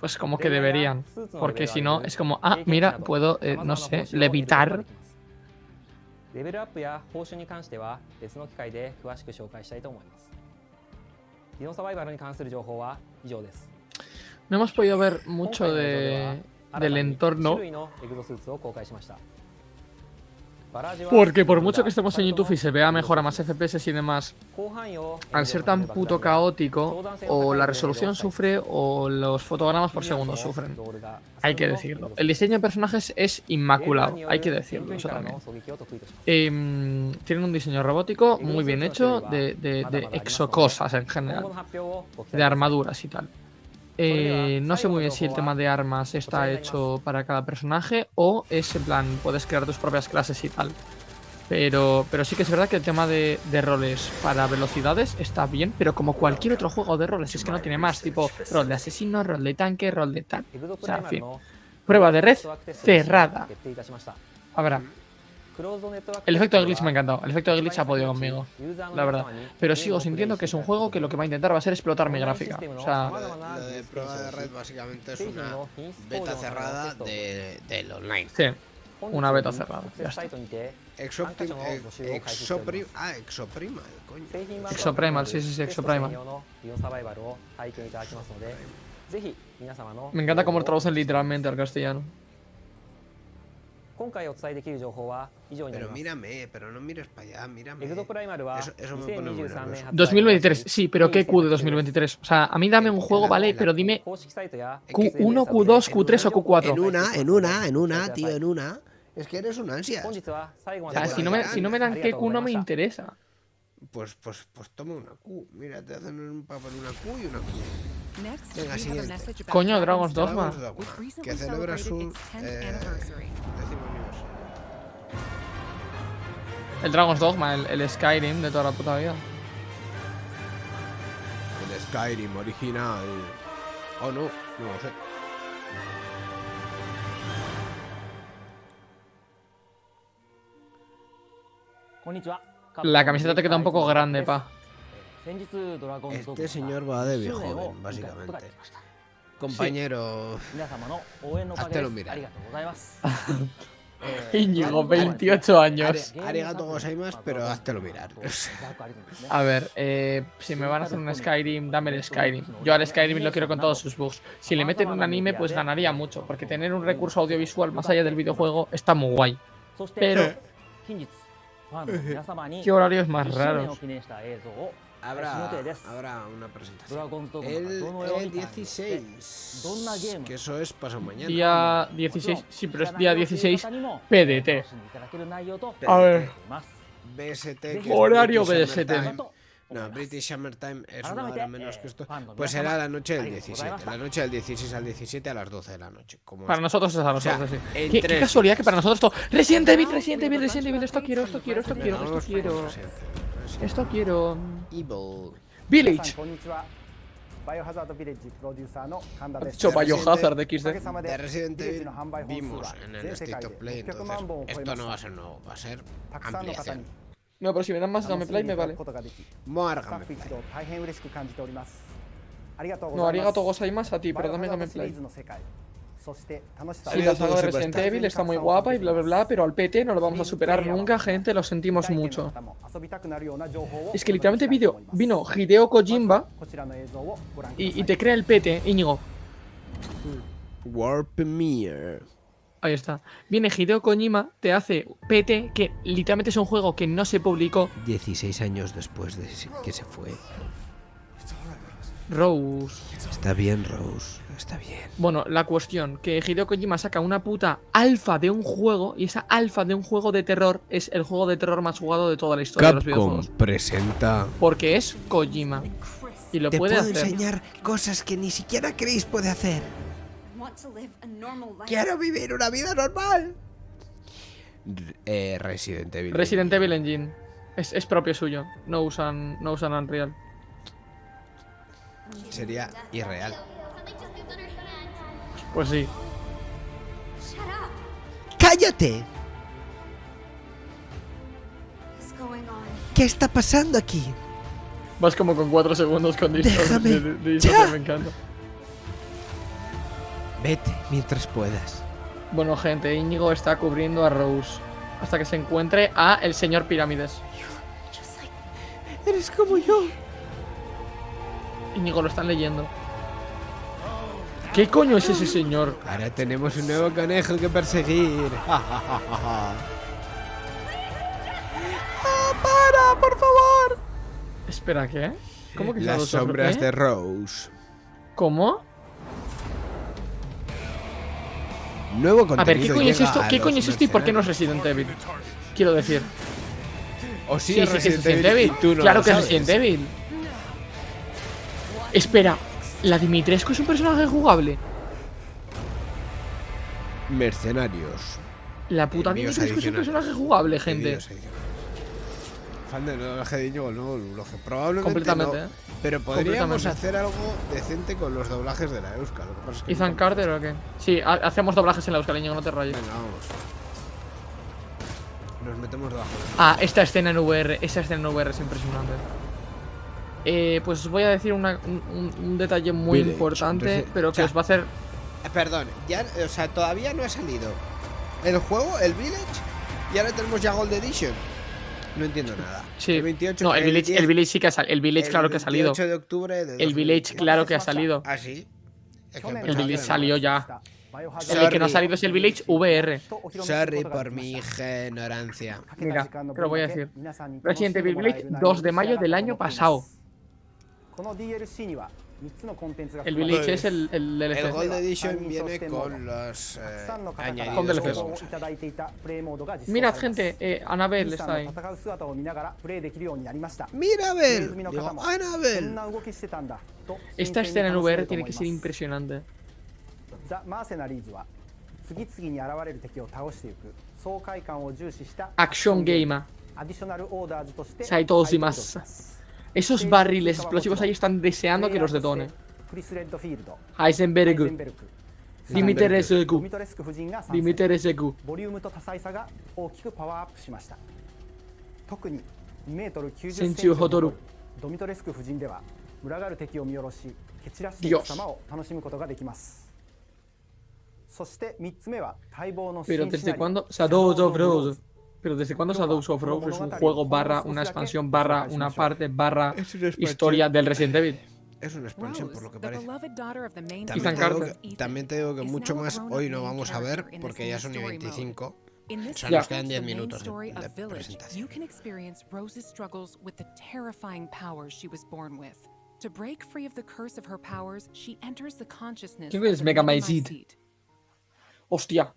Pues como que deberían. Porque si no, ¿eh? es como, ah, mira, puedo, eh, no sé, levitar. No hemos podido ver mucho de, del entorno. Porque por mucho que estemos en YouTube y se vea mejor a más FPS y demás, al ser tan puto caótico, o la resolución sufre o los fotogramas por segundo sufren. Hay que decirlo. El diseño de personajes es inmaculado, hay que decirlo, em, tienen un diseño robótico muy bien hecho de exocosas en general, de armaduras y tal. Eh, no sé muy bien si el tema de armas está hecho para cada personaje o es en plan, puedes crear tus propias clases y tal. Pero, pero sí que es verdad que el tema de, de roles para velocidades está bien, pero como cualquier otro juego de roles, es que no tiene más, tipo rol de asesino, rol de tanque, rol de tal. O sea, en fin. Prueba de red cerrada. Habrá. El efecto de glitch me ha encantado. El efecto de glitch ha podido conmigo, la verdad. Pero sigo sintiendo que es un juego que lo que va a intentar va a ser explotar mi gráfica. O sea, Lo de, lo de prueba de red básicamente es una beta cerrada de, del online. sí, una beta cerrada. Ya está. Exopti ex- exopri ah, Exoprimal, coño. Exoprimal, sí, sí, sí, Exoprimal. Me encanta cómo lo traducen literalmente al castellano. Pero mírame, pero no mires para allá, mírame. Eso, eso me pone 2023, sí, pero ¿qué Q de 2023? O sea, a mí dame un juego, ¿vale? Pero dime Q1, Q2, Q3 o Q4. En una, en una, en una, tío, en una. Es que eres un ansia. O sea, si no me, dan Q no me interesa. Pues, pues, pues toma una Q. Mira, te hacen un papel una Q y una Q. Next, Venga, siguiente. Coño, Dragon's Dogma. Dragon's que celebra su celebrated its 10th eh, décimo aniversario. El Dragon's Dogma, el, el Skyrim de toda la puta vida. El Skyrim original. Oh, no, no lo sé. La camiseta te queda un poco grande, pa. Este señor va de viejo joven, básicamente. Compañero, háztelo mirar. *laughs* Íñigo, 28 años. Ari- arigato gozaimasu, pero háztelo mirar. A ver, eh, si me van a hacer un Skyrim, dame el Skyrim. Yo al Skyrim lo quiero con todos sus bugs. Si le meten un anime, pues ganaría mucho, porque tener un recurso audiovisual más allá del videojuego está muy guay. Pero, *laughs* ¿qué horarios más raros? Habrá, habrá una presentación. El, el 16. Que eso es pasado mañana. Día 16, sí, pero es día 16 PDT. A ver, BST. es Horario BST. No, British Summertime es una hora eh, menos que esto. Pues será la noche del 17. Pues, la noche del 16 al 17 a las 12 de la noche. Como para nosotros es a nosotros, sí. ¿Qué, qué casualidad que para nosotros esto. Resident Evil, Resident Evil, Resident Evil. Esto quiero, esto quiero, esto quiero, esto quiero. Esto quiero. Evil. Village. Ha dicho Biohazard XD. De Resident Evil vimos en el State of Play, entonces esto no va a ser nuevo, va a ser ampliación. No, pero si me dan más gameplay me vale. No, arigato gozaimasu. a ti, pero dame gameplay. Sí, la saga de Resident Evil está muy guapa y bla bla bla, pero al PT no lo vamos a superar nunca, gente, lo sentimos mucho. Es que literalmente video, vino Hideo Kojimba y, te crea el PT, Íñigo. World Premiere. Ahí está. Viene Hideo Kojima, te hace PT, que literalmente es un juego que no se publicó. 16 años después de que se fue. Rose. Está bien, Rose. Está bien. Bueno, la cuestión, que Hideo Kojima saca una puta alfa de un juego y esa alfa de un juego de terror es el juego de terror más jugado de toda la historia de los Capcom videojuegos. presenta. Porque es Kojima. Y lo Te puede puedo hacer. enseñar cosas que ni siquiera Chris puede hacer. Quiero vivir una vida normal. Eh, Resident Evil. Resident Evil Engine. Es, es propio suyo. No usan, no usan Unreal. Sería irreal. Pues sí. ¡Cállate! What's going on? ¿Qué está pasando aquí? Vas como con 4 segundos con disco Déjame. Ya. me encanta. Vete mientras puedas. Bueno, gente, Íñigo está cubriendo a Rose. Hasta que se encuentre a el señor Pirámides. Like Eres como yo. Íñigo lo están leyendo. ¿Qué coño es ese señor? Ahora tenemos un nuevo conejo que perseguir. *laughs* ¡Ah, para, por favor! Espera, ¿qué? ¿Cómo que Las sombras ¿eh? de Rose. ¿Cómo? Nuevo contenido A ver, ¿qué coño es esto? ¿Qué coño es esto y por qué no es. Resident Evil? Quiero decir. O sí, Sí, es sí, que es Resident Evil. No claro que es. Resident Evil. Espera, ¿la Dimitrescu es un personaje jugable? Mercenarios. La puta Envíos Dimitrescu es un personaje jugable, gente. Fan del doblaje de Íñigo, no. Probablemente Completamente, no, ¿eh? Pero podríamos Completamente. hacer algo decente con los doblajes de la Euska. Lo que pasa es que ¿Ethan Carter o qué? Sí, ha- hacemos doblajes en la Euskal, Íñigo, no te rayes. Venga, vamos. Nos metemos debajo. de- Ah, esta escena en VR, esa escena en VR es impresionante. Eh, pues os voy a decir una- un, detalle muy Village, importante, entonces, pero o que sea, os va a hacer. Eh, Perdón, ya, o sea, todavía no ha salido el juego, el Village, y ahora tenemos ya Gold Edition. No entiendo nada. Sí. El 28, no, el Village, 10, el Village sí que ha salido. El Village, el claro que ha salido. 28 de octubre de El Village, 2020. claro que ha salido. Ah, sí. Es que El Village salió ya. Sorry. El que no ha salido es el Village VR. Sorry por mi ignorancia. Mira, te lo voy a decir. Resident Evil Village 2 de mayo del año pasado. El Village es el, el El DLC. Gold Edition viene con los eh, Con añadidos que DLCs. vamos a ver. Mirad, gente, eh, Annabelle está ahí. Mirabel, digo, Annabel. Esta escena en VR tiene que ser impresionante. ザ・マーセナリーズは次々に現れる敵を倒していく爽快感を重視した Action Gamer. アディショナルオーダーズとして再登します。 esos barriles explosivos ahí están deseando que los detone. Heisenberg. Dimiter SQ. Dimiter SQ. Senchu Hotoru. Dios. Pero desde cuándo? Shadows of Rose. Pero desde cuándo Shadows of Rose es un juego barra una expansión barra una parte barra historia del Resident Evil. Es una expansión por lo que parece. También te, digo que, también te digo que mucho más hoy no vamos a ver porque ya son y new story mode. 25. In this O sea, Ya. nos quedan the 10 main minutos de, de presentación. you can experience Rose's struggles with the terrifying powers she was born with. To break free of the curse of her powers, she enters the consciousness ¿Quién of es the Mega? Hostia,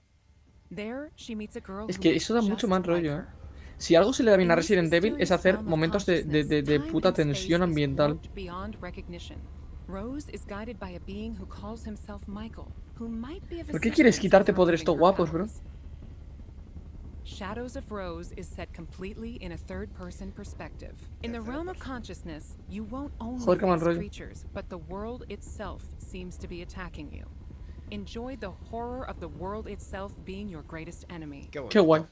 es que eso da mucho like rollo, eh. Si algo se le da bien a Resident Evil es hacer momentos de, de, de, puta tensión ambiental. ¿Por qué quieres quitarte poderes estos guapos, bro? Shadows of Rose is set completely in a third-person perspective. In the realm of consciousness, you won't only mal face creatures, but the world itself seems to be attacking you. Enjoy the horror of the world itself being your greatest enemy. Qué bonito. Qué guay.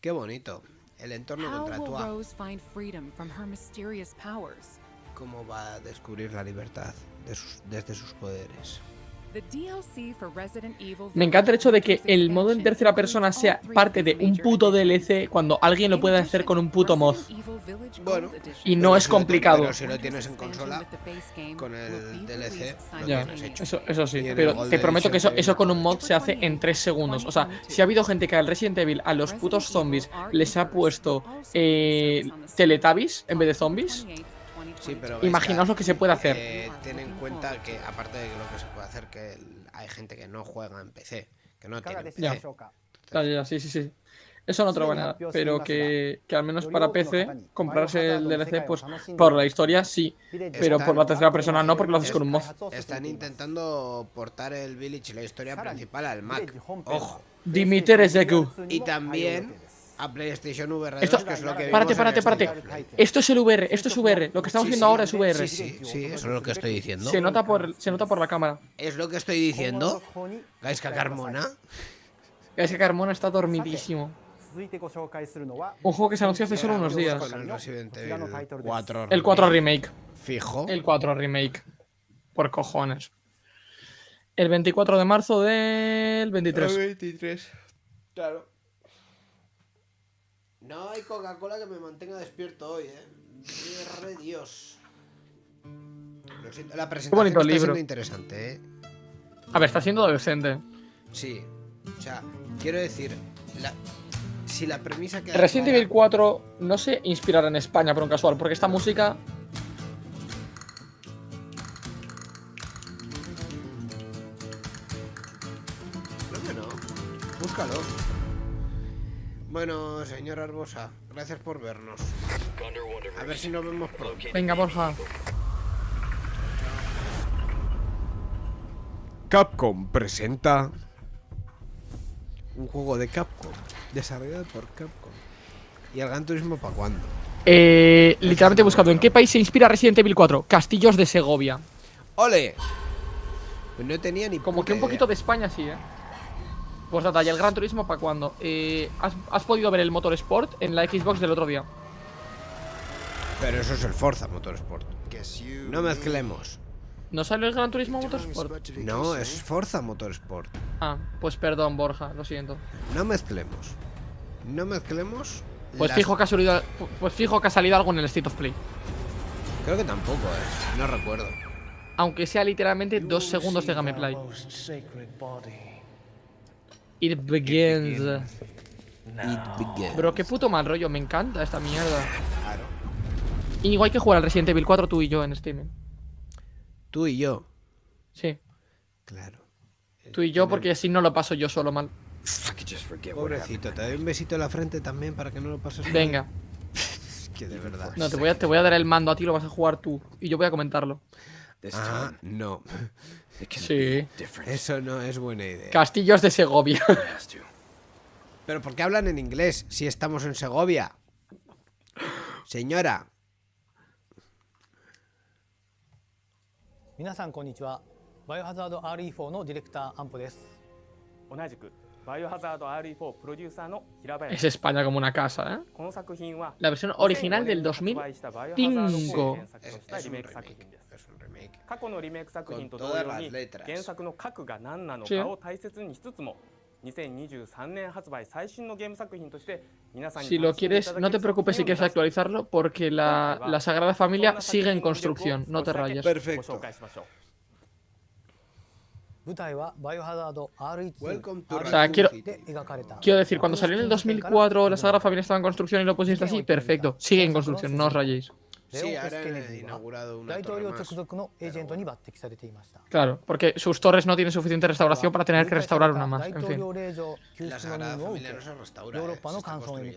Qué bonito. El entorno How will contractual. Rose find freedom from her mysterious powers? Cómo va a descubrir la libertad de sus- desde sus poderes. Me encanta el hecho de que el modo en tercera persona sea parte de un puto. DLC cuando alguien lo puede hacer con un puto mod. Bueno, Y no es complicado. Pero si lo tienes en consola, con el DLC, lo Ya, tienes hecho. eso, eso sí, pero te prometo que eso, con un mod se hace en 3 segundos. O sea, si ha habido gente que al Resident Evil a los putos zombies les ha puesto eh, Teletubbies en vez de zombies, Imaginaos lo que se puede hacer. Eh, ten en cuenta que, aparte de lo que se puede hacer, que hay gente que no juega en PC, que no tiene PC. Ya. Ya, sí, sí. Eso no traba nada, pero que, que, al menos para PC, comprarse el DLC, pues por la historia sí, pero por la tercera persona no, porque lo haces con un mod. Están intentando portar el Village, y la historia principal, al Mac. Ojo. Dimiter Zeku. Y también a PlayStation VR 2, esto, que es lo que Párate, párate, párate. Esto es el VR, esto es VR. Lo que estamos viendo ahora es VR. Sí, sí, sí, eso es lo que estoy diciendo. Se nota por, se nota por la cámara. Es lo que estoy diciendo. Gaisca Carmona. Gaisca Carmona está dormidísimo. Un juego que se anunció hace solo unos días. el El 4 Remake. Fijo. El 4 Remake. Por cojones. El 24 de marzo del 23. El 23. Claro. No hay Coca-Cola que me mantenga despierto hoy, eh. De Dios. Lo siento, La presentación bonito está libro. siendo interesante, eh. A ver, está siendo decente. Sí. O sea, quiero decir, la- si la premisa que Resident Evil 4 no se inspirará en España por un casual, porque esta música. Creo que no. Búscalo. Bueno, señor Arbosa, gracias por vernos. A ver si nos vemos pronto. Venga, Borja. Capcom presenta un juego de Capcom, desarrollado por Capcom. ¿Y el Gran Turismo para cuándo? Eh, literalmente he buscado en qué país se inspira Resident Evil 4. Castillos de Segovia. ¡Ole! Pues no tenía ni Como que un idea. poquito de España sí, eh. Pues data, ¿y el Gran Turismo para cuándo? Eh, ¿has, has podido ver el Motor Sport en la Xbox del otro día? Pero eso es el Forza Motorsport. No mezclemos. ¿No sale el Gran Turismo Motorsport? No, es Forza Motorsport. Ah, pues perdón, Borja, lo siento. No mezclemos. No mezclemos. Pues las- fijo que ha salido, pues fijo que ha salido algo en el State of Play. Creo que tampoco, eh. No recuerdo. Aunque sea literalmente dos segundos de gameplay. It begins. It begins. Bro, qué puto mal rollo, me encanta esta mierda. Claro. Y igual hay que jugar al Resident Evil 4 tú y yo en Steam. Tú y yo. Sí, Claro. tú y yo porque si no lo paso yo solo mal. Pobrecito, te doy un besito en la frente también para que no lo pases mal. Venga. Es que de verdad. No, te voy, a, te voy a dar el mando a ti, lo vas a jugar tú. Y yo voy a comentarlo. Ah, no. Sí. Eso no es buena idea. Castillos de Segovia. *laughs* Pero ¿por qué hablan en inglés si estamos en Segovia? Señora. Es España como una casa, ¿eh? La versión original del 2005. 過去のリメイク作品と Con 同 todas 様 las に letras. 原作の核が何なの Sí. かを大切にしつつも2023年発売最新のゲーム作品として皆さんに Si lo 楽しんでい quieres, ただけ no る te preocupes si 作品を quieres 目指して actualizarlo, porque la, la Sagrada Familia sigue en construcción, no te rayes. ご Perfecto. 紹介しましょう舞台はバイオハザード RE2 Welcome to O sea, Raccoon quiero- City. で描かれた Quiero decir, cuando salió en el 2004 la Sagrada Familia estaba en construcción y lo pusiste así, perfecto. Sigue en construcción, no os rayéis. Claro, porque sus torres no tienen suficiente restauración para tener que restaurar una más. En fin. La Sagrada Familia no se restaura. Eh,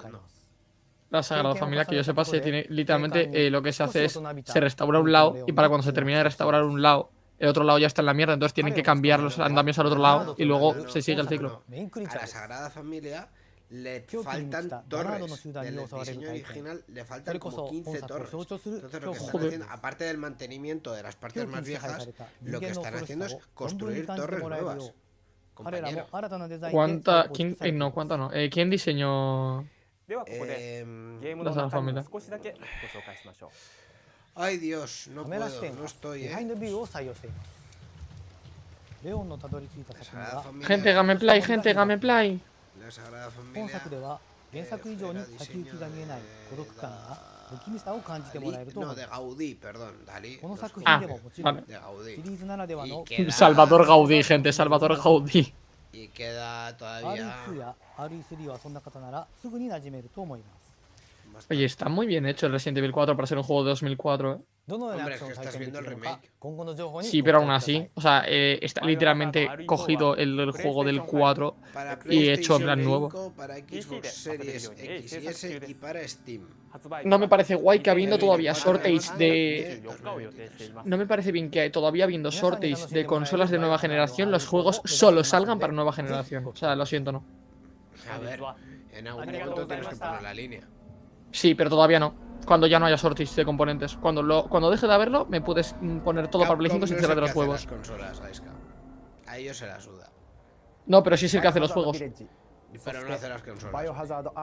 la Sagrada Familia, que yo sepa, se tiene literalmente eh, lo que se hace es se restaura un lado y para cuando se termine de restaurar un lado el otro lado ya está en la mierda, entonces tienen que cambiar los andamios al otro lado y luego se sigue el ciclo. A la Sagrada Familia le faltan torres del diseño original le faltan como 15 torres. entonces lo que están haciendo aparte del mantenimiento de las partes más viejas lo que están haciendo es construir torres nuevas compañero. ¿cuánta? ¿quién, eh, no, ¿cuánta no? Eh, ¿quién diseñó eh, la familia? ay Dios, no puedo, no estoy ¿eh? Gente, gameplay, gente, gameplay La Sagrada 本 Familia. 作では原作以上に先行きが見えない孤独感や不気味さを感じてもらえると思 No, い de ます Gaudí, perdón. Dalí. この los 作 juegos 品でももちろん vale. de Gaudí. シリーズならではの Y queda, Salvador Gaudí, gente, Salvador Gaudí. y queda todavía. RE2 や RE3 はそんな方ならすぐに馴染めると思います Oye, está muy bien hecho el Resident Evil 4 para ser un juego de 2004. ¿eh? Hombre, es que estás viendo el remake. Sí, pero aún así, o sea, eh, está literalmente cogido el, juego del 4 y hecho en plan nuevo. No me parece guay que habiendo todavía sorteis de... No me parece bien que todavía habiendo sorteis de consolas de nueva generación, los juegos solo salgan para nueva generación. O sea, lo siento, no. A ver, en algún momento tienes que poner la línea. Sí, pero todavía no cuando ya no haya shortage de componentes. Cuando lo, cuando deje de haberlo, me puedes mm, poner todo Capcom para Play 5 sin no cerrar de los juegos. Consolas, a ellos se la suda. No, pero sí es el que hace los juegos. Pero no hace las consolas.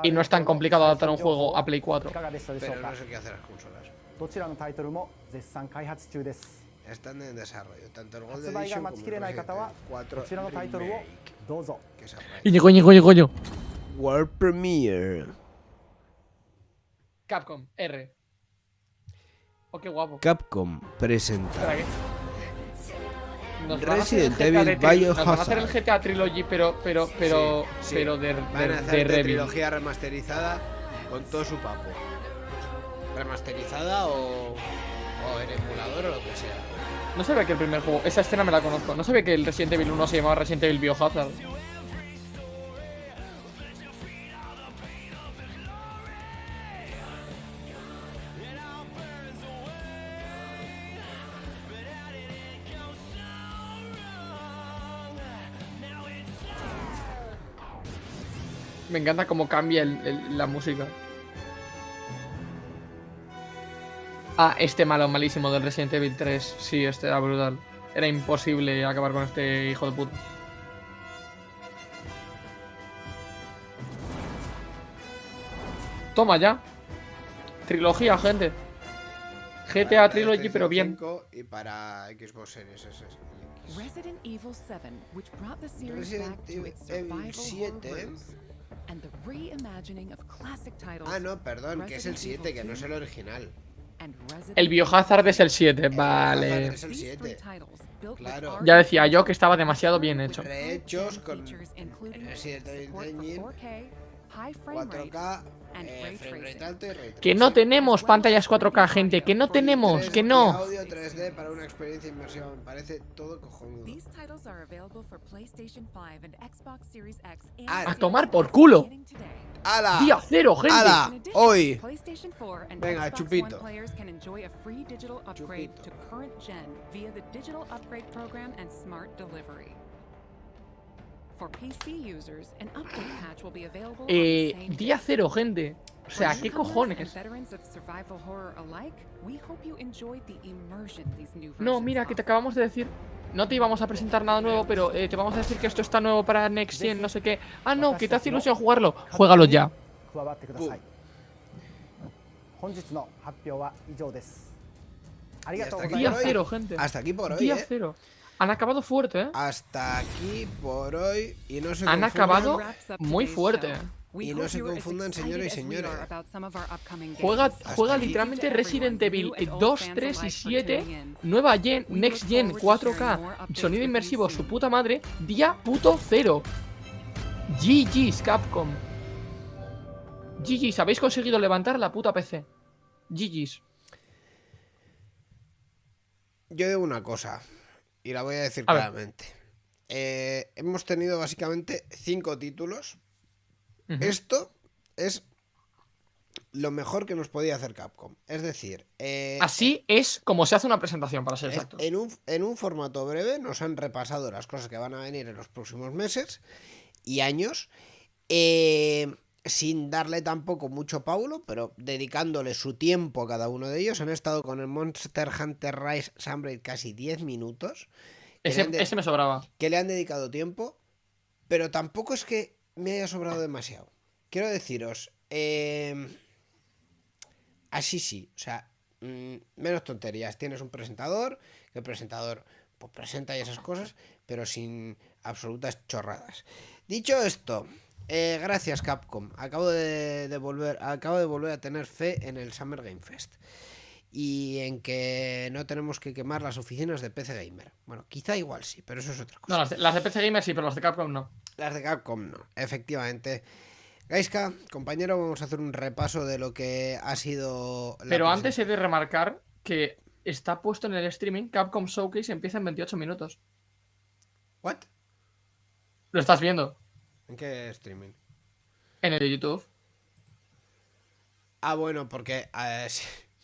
Y no es tan complicado adaptar un juego a Play 4. Pero no es el que hace las consolas. Están en desarrollo, tanto el Gold Edition como el 4 Remake. Que coño, coño, coño? World Premiere. Capcom, R. Oh, qué guapo. Capcom presenta Resident Evil Nos van a Biohazard. hacer el GTA Trilogy, pero, pero, pero, Sí, sí. pero de, Van de, a hacer trilogía remasterizada con todo su papo. Remasterizada o, o en emulador o lo que sea. No ve que el primer juego. Esa escena me la conozco. No ve que el Resident Evil 1 se llamaba Resident Evil Biohazard. Me encanta cómo cambia el- el- la música. Ah, este malo malísimo del Resident Evil 3. Sí, este era brutal. Era imposible acabar con este hijo de puta. Toma ya. Trilogía, gente. GTA Para Trilogy, pero bien. PlayStation 5 Y para Xbox Series S. Resident Evil 7, which brought the series Resident back to its survival 7. horror roots, and the reimagining of classic titles. Ah, no, perdón, que es el Resident 7, que no es 2 el original. and Resident El Biohazard es el 7, El vale. Biohazard es el These three 7. titles, built with Claro. Ya decía yo que estaba demasiado bien hecho. Rehechos con Resident Evil support for Engine, 4K, high frame rate, 4K, and eh, frame rate Que no tenemos pantallas 4K, gente. Que no tenemos, 3D que no. audio 3D para una experiencia inmersiva, me parece todo cojonudo. These titles are available for PlayStation 5 and Xbox Series X and A tomar por culo. ¡Hala! Día cero, gente. Addition, Hoy. PlayStation 4 and Venga, chupito. One *gasps* Eh, día cero, gente. O sea, ¿qué cojones? No, mira, que te acabamos de decir. No te íbamos a presentar nada nuevo, pero eh, te vamos a decir que esto está nuevo para Next Gen, no sé qué. Ah, no, que te hace ilusión jugarlo. Juégalo ya. Día cero, gente. Hasta aquí por hoy. Día eh. cero. Han acabado fuerte, ¿eh? Hasta aquí por hoy. Y no se Han confundan- acabado muy fuerte. Y no se confundan, señores y señores. Juega, juega literalmente Resident Evil new and 2, old fans 3 y alike for 7, tuning in. nueva gen, Next Gen, forward to sharing 4K, more updates sonido inmersivo, su puta madre, día puto cero. GG's, Capcom. GG's, habéis conseguido levantar la puta PC. GG's. Yo digo una cosa. Y la voy a decir A claramente. Eh, hemos tenido básicamente cinco títulos. Esto es lo mejor que nos podía hacer Capcom. Es decir, eh, Así es como se hace una presentación, para ser exacto. en, un, en un formato breve nos han repasado las cosas que van a venir en los próximos meses y años. eh, sin darle tampoco mucho paulo, pero dedicándole su tiempo a cada uno de ellos. Han estado con el Monster Hunter Rise Sunbreak casi 10 minutos. Ese, me sobraba. que le han dedicado tiempo, pero tampoco es que me haya sobrado demasiado. Quiero deciros, eh, así sí, o sea, mm, menos tonterías. Tienes un presentador, que el presentador pues presenta y esas cosas, pero sin absolutas chorradas. Dicho esto, eh, gracias Capcom. Acabo de, de volver, acabo de volver a tener fe en el Summer Game Fest. Y en que no tenemos que quemar las oficinas de PC Gamer. Bueno, quizá igual sí, pero eso es otra cosa. No, las de, las de PC Gamer sí, pero las de Capcom no. Las de Capcom no, efectivamente. Gaiska, compañero, vamos a hacer un repaso de lo que ha sido. la Pero antes he de remarcar que está puesto en el streaming Capcom Showcase empieza en 28 minutos. ¿What? Lo estás viendo ¿En qué streaming? en el de YouTube. Ah, bueno, porque. eh.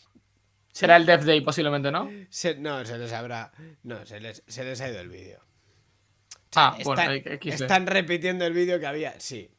*laughs* Será el Death Day posiblemente, ¿no? Se- no, se les habrá. No, se les, se les ha ido el vídeo. Ah, bueno, están, XD. están repitiendo el vídeo que había. Sí.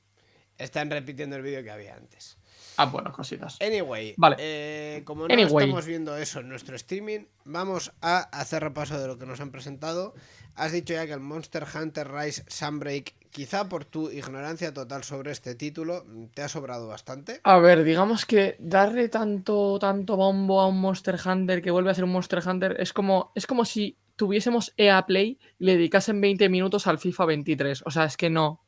Están repitiendo el vídeo que había antes. Ah, bueno, cositas. Anyway, Vale. eh, como no Anyway. estamos viendo eso en nuestro streaming, vamos a hacer repaso de lo que nos han presentado. Has dicho ya que el Monster Hunter Rise Sunbreak, quizá por tu ignorancia total sobre este título, te ha sobrado bastante. A ver, digamos que darle tanto, tanto bombo a un Monster Hunter que vuelve a ser un Monster Hunter es como, es como si tuviésemos EA Play y le dedicasen 20 minutos al FIFA 23. O sea, es que no.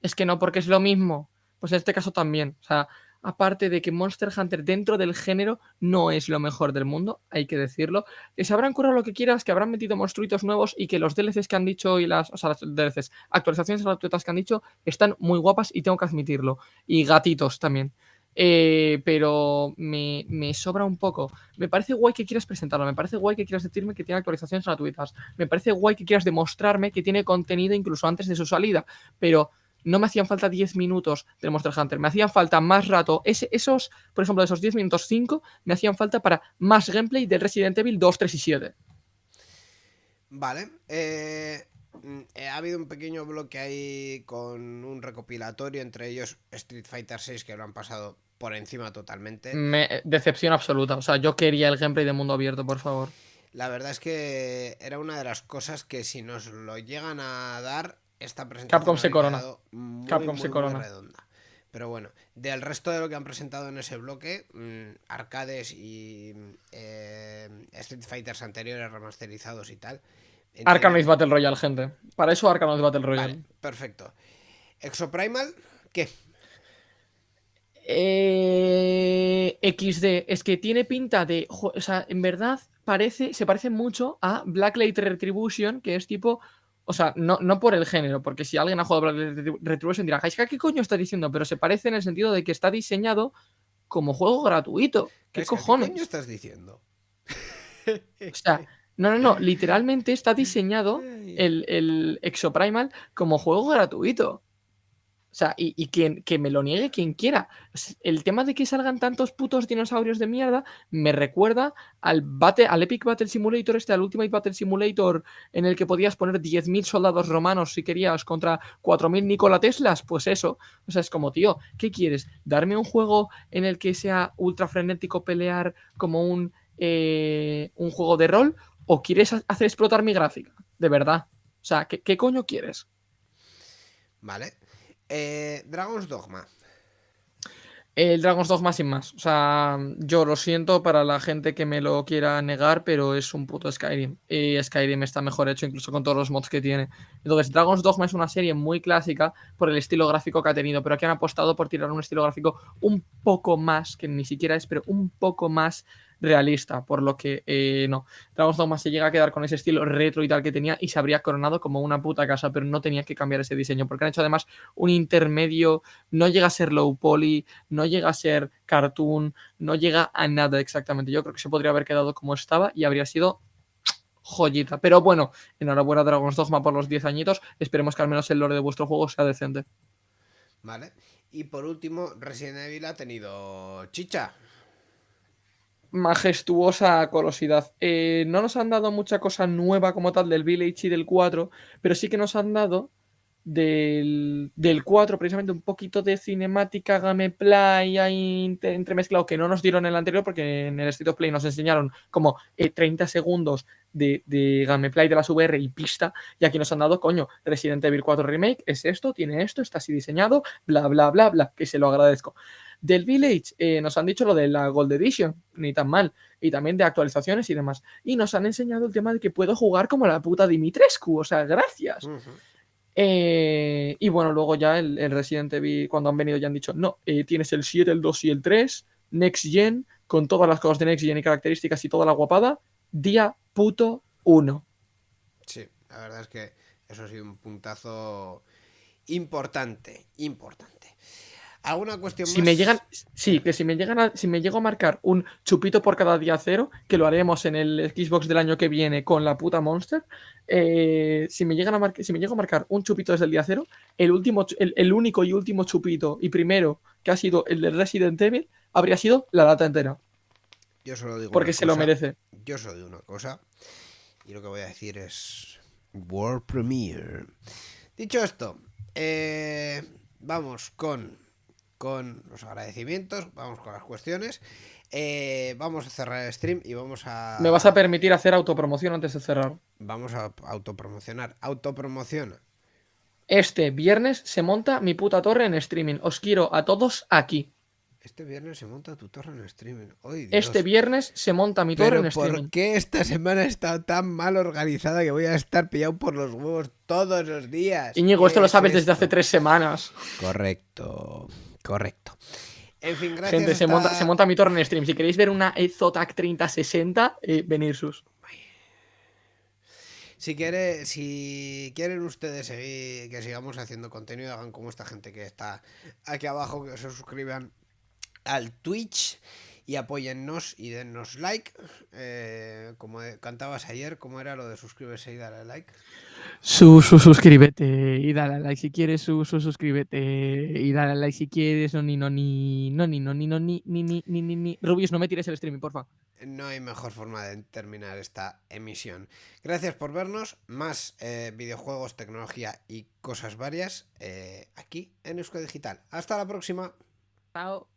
Es que no, porque es lo mismo. Pues en este caso también. O sea, aparte de que Monster Hunter dentro del género no es lo mejor del mundo, hay que decirlo. Que se habrán curado lo que quieras, que habrán metido monstruitos nuevos y que los DLCs que han dicho y las, o sea, las DLCs, actualizaciones gratuitas que han dicho, están muy guapas y tengo que admitirlo. Y gatitos también. Eh, pero me, me sobra un poco. Me parece guay que quieras presentarlo, me parece guay que quieras decirme que tiene actualizaciones gratuitas, me parece guay que quieras demostrarme que tiene contenido incluso antes de su salida, pero no me hacían falta 10 minutos del Monster Hunter, me hacían falta más rato. Ese- esos, por ejemplo, de esos 10 minutos 5, me hacían falta para más gameplay del Resident Evil 2, 3 y 7. Vale. eh, mm, eh, ha habido un pequeño bloque ahí con un recopilatorio, entre ellos Street Fighter 6, que lo han pasado por encima totalmente. Me, decepción absoluta. O sea, yo quería el gameplay de mundo abierto, por favor. La verdad es que era una de las cosas que si nos lo llegan a dar, esta presentación Capcom se corona. muy, Capcom muy, se muy corona. redonda. Pero bueno, del resto de lo que han presentado en ese bloque, mm, arcades y eh, Street Fighters anteriores remasterizados y tal. Arkanoid Battle Royale, gente. Para eso Arkanoid Battle Royale. Vale, perfecto. Exoprimal, ¿qué? Eh, XD, es que tiene pinta de. O sea, en verdad parece, se parece mucho a Blacklight Retribution, que es tipo. O sea, no, no por el género, porque si alguien ha jugado Retribu- Retribution dirá, "Jaiska, ¿qué coño estás diciendo? Pero se parece en el sentido de que está diseñado como juego gratuito. ¿Qué cojones? coño estás diciendo? O sea, no, no, no, literalmente está diseñado *laughs* el, el Exoprimal como juego gratuito. O sea, y, y quien, que me lo niegue quien quiera. El tema de que salgan tantos putos dinosaurios de mierda me recuerda al, Battle, al Epic Battle Simulator, este, al Ultimate Battle Simulator, en el que podías poner 10.000 soldados romanos si querías contra 4.000 Nikola Teslas. Pues eso. O sea, es como, tío, ¿qué quieres? ¿Darme un juego en el que sea ultra frenético pelear como un, eh, un juego de rol? ¿O quieres ha- hacer explotar mi gráfica? De verdad. O sea, ¿qué, qué coño quieres? Vale. Eh, Dragon's Dogma. El Dragon's Dogma sin más. O sea, yo lo siento para la gente que me lo quiera negar, pero es un puto Skyrim. Y Skyrim está mejor hecho incluso con todos los mods que tiene. Entonces, Dragon's Dogma es una serie muy clásica por el estilo gráfico que ha tenido, pero aquí han apostado por tirar un estilo gráfico un poco más, que ni siquiera es, pero un poco más realista, por lo que eh, no. Dragon's Dogma se llega a quedar con ese estilo retro y tal que tenía y se habría coronado como una puta casa, pero no tenía que cambiar ese diseño, porque han hecho además un intermedio, no llega a ser low poly, no llega a ser cartoon, no llega a nada exactamente. Yo creo que se podría haber quedado como estaba y habría sido joyita. Pero bueno, enhorabuena Dragon's Dogma por los 10 añitos. Esperemos que al menos el lore de vuestro juego sea decente. Vale. Y por último, Resident Evil ha tenido chicha. Majestuosa colosidad. Eh, no nos han dado mucha cosa nueva como tal del Village y del 4, pero sí que nos han dado del, del 4, precisamente un poquito de cinemática gameplay ahí entre- entremezclado que no nos dieron en el anterior, porque en el State of Play nos enseñaron como eh, 30 segundos de, de gameplay de las VR y pista, y aquí nos han dado, coño, Resident Evil 4 Remake es esto, tiene esto, está así diseñado, bla, bla, bla, bla, que se lo agradezco. Del Village eh, nos han dicho lo de la Gold Edition, ni tan mal, y también de actualizaciones y demás. Y nos han enseñado el tema de que puedo jugar como la puta Dimitrescu, o sea, gracias. Eh, y bueno, luego ya el, Resident Evil, cuando han venido ya han dicho, no, eh, tienes el 7, el 2 y el 3, Next Gen, con todas las cosas de Next Gen y características y toda la guapada, día puto 1. Sí, la verdad es que eso ha sido un puntazo importante, importante. ¿Alguna cuestión Si más? me llegan, sí, que si me llegan a, si me llego a marcar un chupito por cada día cero, que lo haremos en el Xbox del año que viene con la puta Monster, eh, si me llegan a marcar, si me llego a marcar un chupito desde el día cero, el último, el, el único y último chupito y primero que ha sido el de Resident Evil, habría sido la lata entera. Yo solo digo Porque se lo merece. Yo solo digo una cosa. Y lo que voy a decir es. World Premiere. Dicho esto, eh, vamos con, con los agradecimientos, vamos con las cuestiones. eh, vamos a cerrar el stream y vamos a. ¿Me vas a permitir hacer autopromoción antes de cerrar? Vamos a autopromocionar. Autopromociona. Este viernes se monta mi puta torre en streaming. Os quiero a todos aquí. Este viernes se monta tu torre en streaming. Ay. Este viernes se monta mi torre en streaming. ¿por qué esta semana estado tan mal organizada que voy a estar pillado por los huevos todos los días? Íñigo, ¿Qué esto lo es sabes desde hace tres semanas. Correcto, correcto. En fin, gracias. Gente, se, monta, se monta mi torre en stream. Si queréis ver una Zotac 3060, eh, venir sus. Si, quiere, si quieren ustedes seguir, que sigamos haciendo contenido, hagan como esta gente que está aquí abajo, que se suscriban al Twitch y apóyennos y dennos like. Eh, como cantabas ayer, ¿cómo era lo de suscribirse y darle like? Su, su, suscríbete y dale like si quieres, su, su, suscríbete y dale like si quieres, no ni, no ni, no ni, no ni, no ni, ni, ni, ni, ni, ni. Rubius, no me tires el streaming, porfa. No hay mejor forma de terminar esta emisión. Gracias por vernos. Más eh, videojuegos, tecnología y cosas varias eh, aquí en Eusko Digital. Hasta la próxima. Chao.